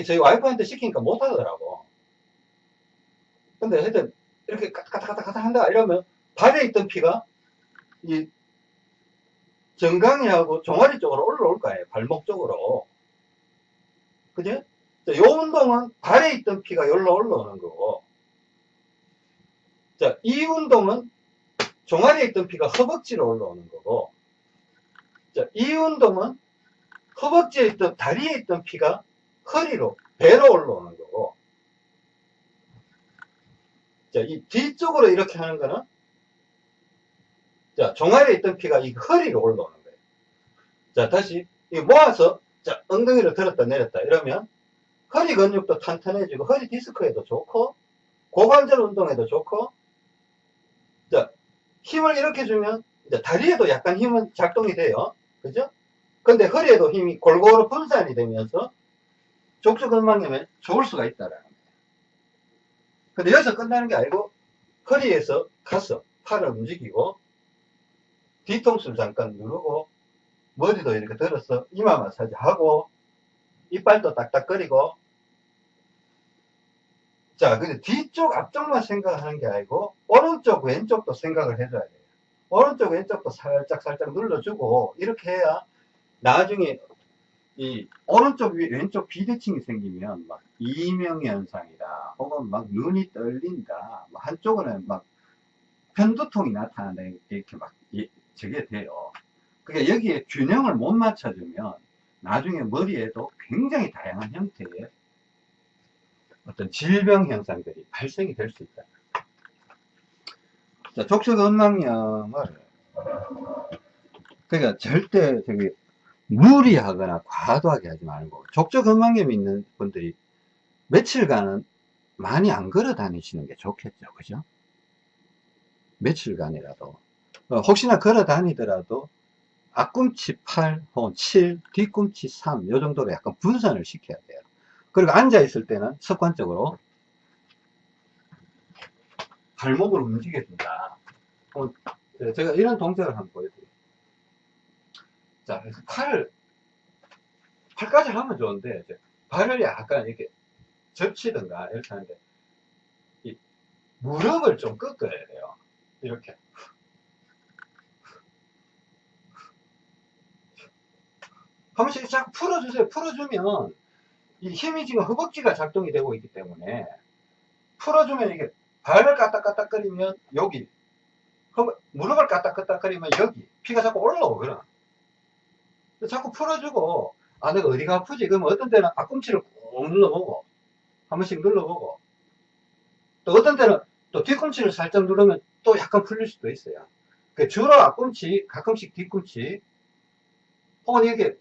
저희 와이프한테 시키니까 못하더라고. 근데 하여튼, 이렇게 까딱까딱까딱 한다 이러면 발에 있던 피가 이 정강이하고 종아리 쪽으로 올라올 거예요. 발목 쪽으로. 그죠? 자, 요 운동은 발에 있던 피가 여기로 올라오는 거고. 자, 이 운동은 종아리에 있던 피가 허벅지로 올라오는 거고 자, 이 운동은 허벅지에 있던 다리에 있던 피가 허리로 배로 올라오는 거고 자, 이 뒤쪽으로 이렇게 하는 거는 자, 종아리에 있던 피가 이 허리로 올라오는 거예요. 자, 다시 이 모아서 자, 엉덩이를 들었다 내렸다 이러면 허리 근육도 탄탄해지고 허리 디스크에도 좋고 고관절 운동에도 좋고 자, 힘을 이렇게 주면 다리에도 약간 힘은 작동이 돼요. 그죠? 근데 허리에도 힘이 골고루 분산이 되면서 족저근막염에 좋을 수가 있다라는 거예요. 근데 여기서 끝나는 게 아니고 허리에서 가서 팔을 움직이고 뒤통수를 잠깐 누르고 머리도 이렇게 들어서 이마 마사지 하고 이빨도 딱딱거리고 자, 근데 뒤쪽, 앞쪽만 생각하는 게 아니고, 오른쪽, 왼쪽도 생각을 해줘야 돼요. 오른쪽, 왼쪽도 살짝, 살짝 눌러주고, 이렇게 해야 나중에 이 오른쪽, 왼쪽 비대칭이 생기면 막 이명현상이다. 혹은 막 눈이 떨린다. 뭐 한쪽은 막 편두통이 나타난다. 이렇게 막 저게 돼요. 그러니까 여기에 균형을 못 맞춰주면 나중에 머리에도 굉장히 다양한 형태의 어떤 질병 현상들이 발생이 될 수 있다. 자, 족저근막염을 그러니까 절대 저기 무리하거나 과도하게 하지 말고 족저근막염이 있는 분들이 며칠간은 많이 안 걸어 다니시는 게 좋겠죠. 그죠? 며칠간이라도 어, 혹시나 걸어 다니더라도 앞꿈치 8 혹은 7, 뒤꿈치 3, 요 정도로 약간 분산을 시켜야 돼요. 그리고 앉아있을 때는 습관적으로 발목을 움직여준다. 어, 제가 이런 동작을 한번 보여드릴게요. 자, 그래서 팔을, 팔까지 하면 좋은데, 발을 약간 이렇게 접치든가 이렇게 하는데 이 무릎을 좀 꺾어야 돼요. 이렇게. 한 번씩 자꾸 풀어주세요. 풀어주면 이 힘이 지금 허벅지가 작동이 되고 있기 때문에 풀어주면 이게 발을 까딱까딱거리면 여기 무릎을 까딱까딱거리면 여기 피가 자꾸 올라오거든. 자꾸 풀어주고 아 내가 어디가 아프지? 그러면 어떤 때는 앞꿈치를 꾹 눌러보고 한 번씩 눌러보고 또 어떤 때는 또 뒤꿈치를 살짝 누르면 또 약간 풀릴 수도 있어요. 그 주로 앞꿈치, 가끔씩 뒤꿈치 혹은 이렇게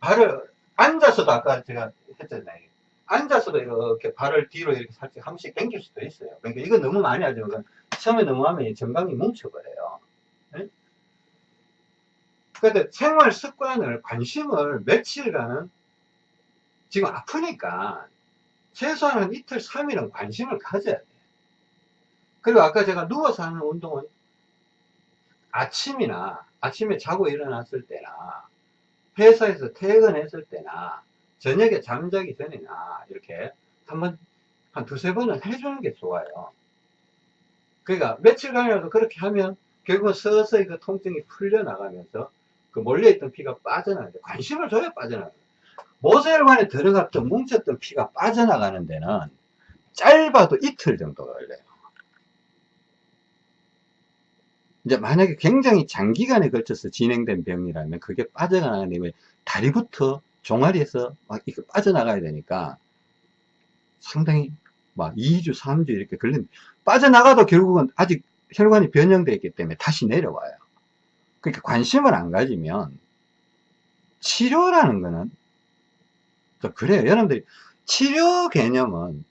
발을 앉아서도 아까 제가 했잖아요. 앉아서도 이렇게 발을 뒤로 이렇게 살짝 한 번씩 당길 수도 있어요. 그러니까 이거 너무 많이 하죠. 그러니까 처음에 너무 하면 전방이 뭉쳐버려요. 네? 근데 생활 습관을, 관심을 며칠간은 지금 아프니까 최소한 한 이틀, 3일은 관심을 가져야 돼요. 그리고 아까 제가 누워서 하는 운동은 아침이나 아침에 자고 일어났을 때나 회사에서 퇴근했을 때나 저녁에 잠자기 전이나 이렇게 한번 한 두세 번은 해주는 게 좋아요. 그러니까 며칠간이라도 그렇게 하면 결국은 서서히 그 통증이 풀려나가면서 그 몰려있던 피가 빠져나가는데 관심을 줘야 빠져나가요. 모세혈관에 들어갔던 뭉쳤던 피가 빠져나가는 데는 짧아도 이틀 정도 걸려요. 이제 만약에 굉장히 장기간에 걸쳐서 진행된 병이라면 그게 빠져나가는 다리부터 종아리에서 막 이렇게 빠져나가야 되니까 상당히 막 2주, 3주 이렇게 걸린 빠져나가도 결국은 아직 혈관이 변형되어 있기 때문에 다시 내려와요. 그러니까 관심을 안 가지면 치료라는 거는 그래요. 여러분들이 치료 개념은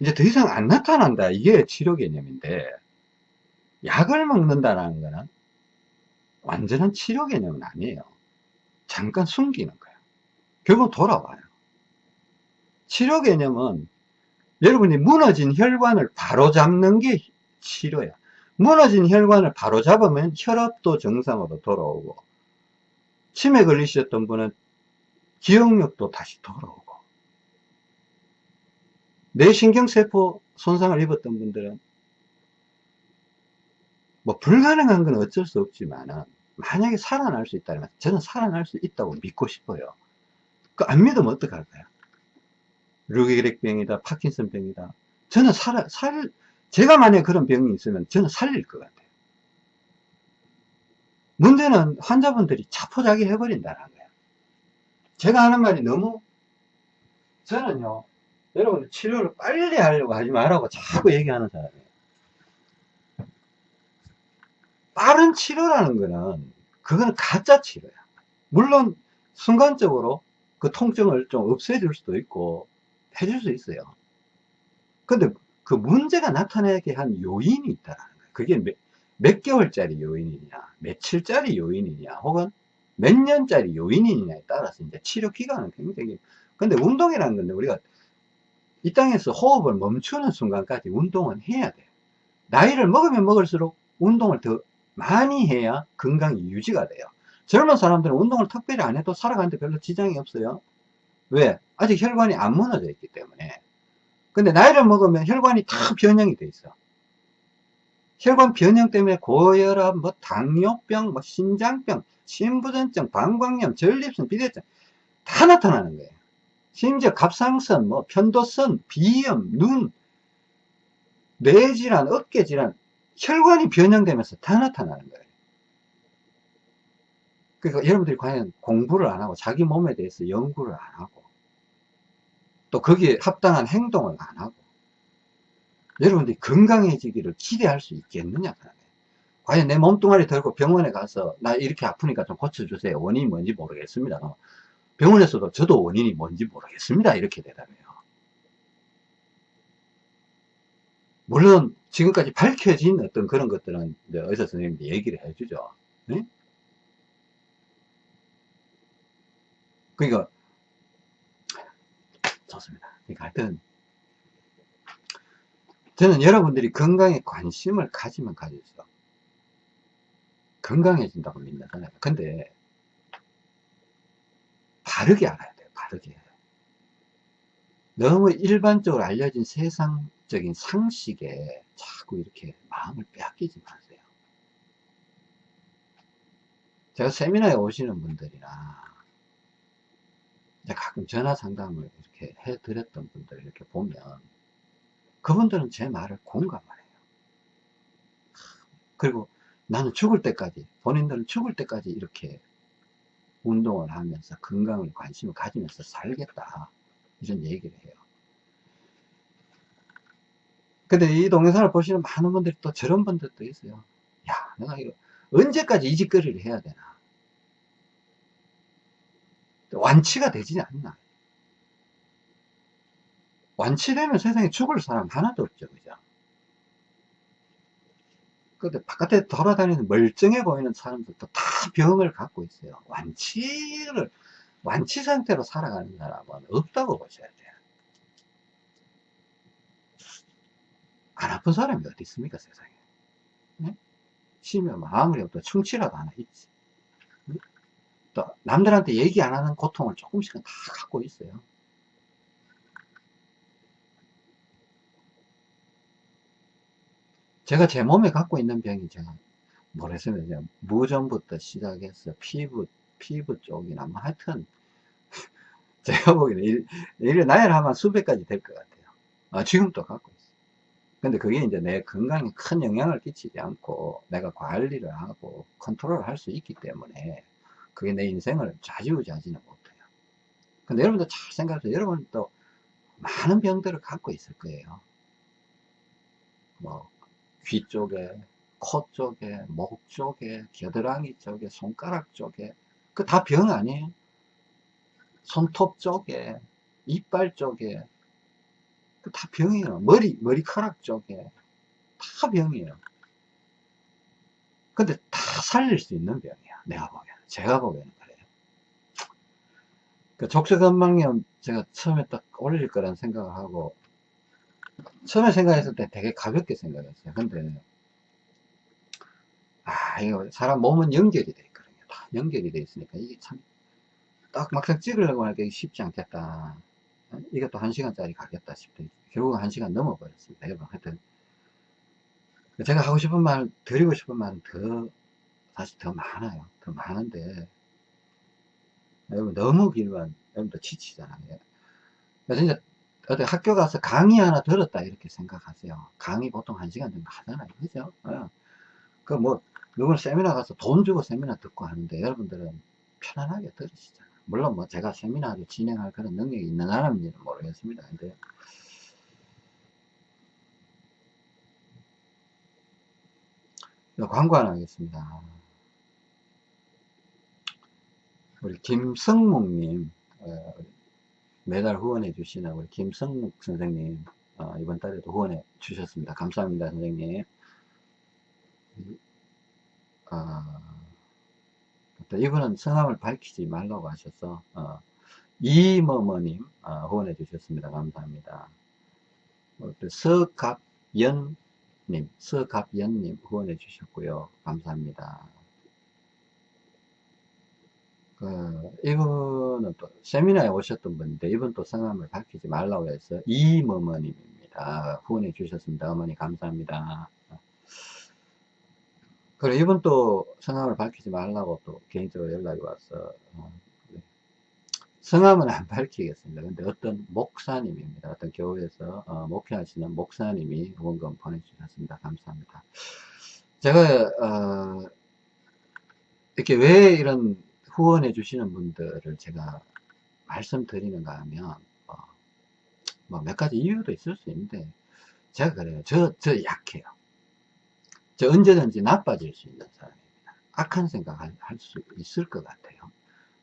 이제 더 이상 안 나타난다. 이게 치료 개념인데 약을 먹는다라는 거는 완전한 치료 개념은 아니에요. 잠깐 숨기는 거예요. 결국 돌아와요. 치료 개념은 여러분이 무너진 혈관을 바로 잡는 게 치료야. 무너진 혈관을 바로 잡으면 혈압도 정상으로 돌아오고 치매 걸리셨던 분은 기억력도 다시 돌아오고 뇌신경세포 손상을 입었던 분들은 뭐 불가능한 건 어쩔 수 없지만 만약에 살아날 수 있다면 저는 살아날 수 있다고 믿고 싶어요. 그 안 믿으면 어떡할까요? 류게릭병이다, 파킨슨병이다. 저는 살아, 살, 제가 만약에 그런 병이 있으면 저는 살릴 것 같아요. 문제는 환자분들이 자포자기 해버린다는 거예요. 제가 하는 말이 너무, 저는요, 여러분 치료를 빨리 하려고 하지 말라고 자꾸 얘기하는 사람이에요. 빠른 치료라는 거는 그거는 가짜 치료야. 물론 순간적으로 그 통증을 좀 없애줄 수도 있고 해줄 수 있어요. 근데 그 문제가 나타나게 한 요인이 있다는 거예요. 그게 몇, 몇 개월짜리 요인이냐, 며칠짜리 요인이냐, 혹은 몇 년짜리 요인이냐에 따라서 이제 치료 기간은 굉장히, 근데 운동이라는 건데 우리가 이 땅에서 호흡을 멈추는 순간까지 운동은 해야 돼요. 나이를 먹으면 먹을수록 운동을 더 많이 해야 건강이 유지가 돼요. 젊은 사람들은 운동을 특별히 안 해도 살아가는데 별로 지장이 없어요. 왜? 아직 혈관이 안 무너져 있기 때문에. 근데 나이를 먹으면 혈관이 다 변형이 돼 있어. 혈관 변형 때문에 고혈압, 뭐 당뇨병, 뭐 신장병, 심부전증, 방광염, 전립선, 비대증 다 나타나는 거예요. 심지어 갑상선, 뭐 편도선, 비염, 눈, 뇌질환, 어깨질환 혈관이 변형되면서 다 나타나는 거예요. 그러니까 여러분들이 과연 공부를 안 하고 자기 몸에 대해서 연구를 안 하고 또 거기에 합당한 행동을 안 하고 여러분들이 건강해지기를 기대할 수 있겠느냐 과연 내 몸뚱아리 들고 병원에 가서 나 이렇게 아프니까 좀 고쳐주세요. 원인이 뭔지 모르겠습니다 병원에서도 저도 원인이 뭔지 모르겠습니다. 이렇게 대답해요 물론 지금까지 밝혀진 어떤 그런 것들은 의사 선생님들이 얘기를 해주죠. 네? 그러니까 좋습니다. 그러니까 하여튼 저는 여러분들이 건강에 관심을 가지면 가질수록 건강해진다고 믿는잖아요. 근데 바르게 알아야 돼요. 바르게. 너무 일반적으로 알려진 세상 적인 상식에 자꾸 이렇게 마음을 빼앗기지 마세요. 제가 세미나에 오시는 분들이나 가끔 전화 상담을 이렇게 해드렸던 분들 이렇게 보면 그분들은 제 말을 공감을 해요. 그리고 나는 죽을 때까지 본인들은 죽을 때까지 이렇게 운동을 하면서 건강을 관심을 가지면서 살겠다 이런 얘기를 해요 근데 이 동영상을 보시는 많은 분들이 또 저런 분들도 있어요 야 내가 이거 언제까지 이 짓거리를 해야 되나 완치가 되지 않나 완치되면 세상에 죽을 사람 하나도 없죠 그죠 근데 바깥에 돌아다니는 멀쩡해 보이는 사람들도 다 병을 갖고 있어요. 완치를, 완치 상태로 살아가는 사람은 없다고 보셔야 돼요. 안 아픈 사람이 어디 있습니까, 세상에. 네? 심면 아무리 없도 충치라도 하나 있지. 또, 남들한테 얘기 안 하는 고통을 조금씩은 다 갖고 있어요. 제가 제 몸에 갖고 있는 병이 제가 모르겠습니다. 무전부터 시작해서 피부, 피부 쪽이나 뭐 하여튼 (laughs) 제가 보기에는 일, 일 나열하면 수백 가지 될 것 같아요. 아, 지금도 갖고. 근데 그게 이제 내 건강에 큰 영향을 끼치지 않고 내가 관리를 하고 컨트롤을 할 수 있기 때문에 그게 내 인생을 좌지우지하지는 못해요. 근데 여러분도 잘 생각해서 여러분도 많은 병들을 갖고 있을 거예요. 뭐 귀 쪽에, 코 쪽에, 목 쪽에, 겨드랑이 쪽에, 손가락 쪽에 그 다 병 아니에요? 손톱 쪽에, 이빨 쪽에 그 다 병이에요. 머리, 머리카락 쪽에 다 병이에요. 근데 다 살릴 수 있는 병이야. 내가 보기에는. 제가 보기에는 그래요. 그 족저근막염 제가 처음에 딱 올릴 거란 생각을 하고 처음에 생각했을 때 되게 가볍게 생각했어요. 근데, 아, 이거 사람 몸은 연결이 돼 있거든요. 다 연결이 돼 있으니까 이게 참, 딱 막상 찍으려고 하니까 쉽지 않겠다. 이것도 한 시간짜리 가겠다 싶더니 결국 한 시간 넘어 버렸습니다. 여러분, 하여튼. 제가 하고 싶은 말, 드리고 싶은 말은 더, 사실 더 많아요. 더 많은데, 여러분 너무 길면 여러분도 지치잖아요. 그래서 이제 어디 학교 가서 강의 하나 들었다 이렇게 생각하세요. 강의 보통 한 시간 정도 하잖아요. 그죠? 어. 그뭐 누군 세미나 가서 돈 주고 세미나 듣고 하는데 여러분들은 편안하게 들으시잖아요. 물론 뭐 제가 세미나를 진행할 그런 능력이 있는 사람인지는 모르겠습니다. 근데 광고 하나 하겠습니다. 우리 김성묵님, 어, 매달 후원해 주시는 우리 김성묵 선생님 어, 이번 달에도 후원해 주셨습니다. 감사합니다 선생님. 아, 이분은 성함을 밝히지 말라고 하셔서 어, 이머머님 어, 후원해 주셨습니다. 감사합니다. 서갑연님 서갑연님 후원해 주셨고요. 감사합니다. 그, 이분은 또 세미나에 오셨던 분인데 이분 또 성함을 밝히지 말라고 해서 이머머님입니다. 후원해 주셨습니다. 어머니 감사합니다. 그리고 이분 또 성함을 밝히지 말라고 또 개인적으로 연락이 와서 어, 네. 성함은 안 밝히겠습니다. 근데 어떤 목사님입니다. 어떤 교회에서 어, 목회하시는 목사님이 후원금 보내주셨습니다. 감사합니다. 제가 어, 이렇게 왜 이런 후원해 주시는 분들을 제가 말씀드리는가 하면 어, 뭐몇 가지 이유도 있을 수 있는데 제가 그래요 저, 저 약해요 저 언제든지 나빠질 수 있는 사람입니다 악한 생각 할수 있을 것 같아요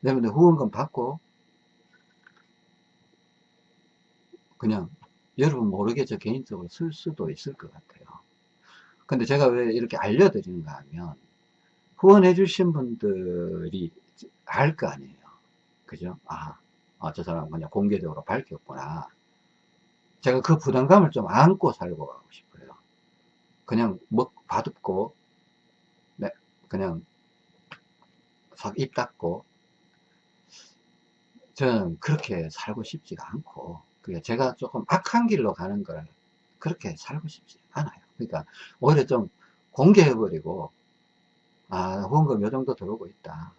여러분들 후원금 받고 그냥 여러분 모르게 저 개인적으로 쓸 수도 있을 것 같아요 근데 제가 왜 이렇게 알려드리는가 하면 후원해 주신 분들이 알 거 아니에요. 그죠? 아, 아, 저 사람 그냥 공개적으로 밝혔구나. 제가 그 부담감을 좀 안고 살고 가고 싶어요. 그냥 먹, 받고, 네, 그냥 싹 입 닫고, 저는 그렇게 살고 싶지가 않고, 그 제가 조금 악한 길로 가는 걸 그렇게 살고 싶지 않아요. 그러니까 오히려 좀 공개해버리고 아 후원금 요 정도 들어오고 있다.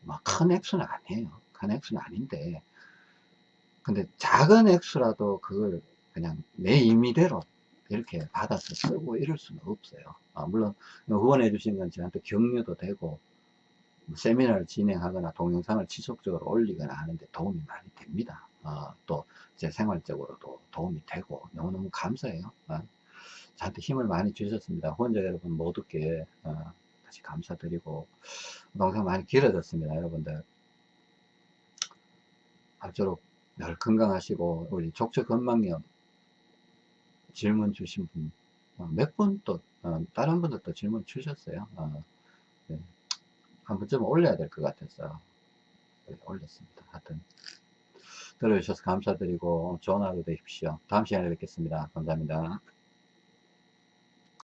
뭐큰 액수는 아니에요. 큰 액수는 아닌데 근데 작은 액수라도 그걸 그냥 내 임의대로 이렇게 받아서 쓰고 이럴 수는 없어요. 아, 물론 후원해 주신 건 저한테 격려도 되고 뭐 세미나를 진행하거나 동영상을 지속적으로 올리거나 하는데 도움이 많이 됩니다. 어, 또제 생활적으로도 도움이 되고 너무너무 감사해요. 어, 저한테 힘을 많이 주셨습니다. 후원자 여러분 모두께 어, 다시 감사드리고 동영상 많이 길어졌습니다. 여러분들 앞으로 늘 건강하시고 우리 족저건망염 질문 주신 분 몇 분 또 다른 분들 또 질문 주셨어요. 어, 네. 한 번쯤 올려야 될 것 같아서 네, 올렸습니다. 하여튼 들어주셔서 감사드리고 좋은 하루 되십시오. 다음 시간에 뵙겠습니다. 감사합니다.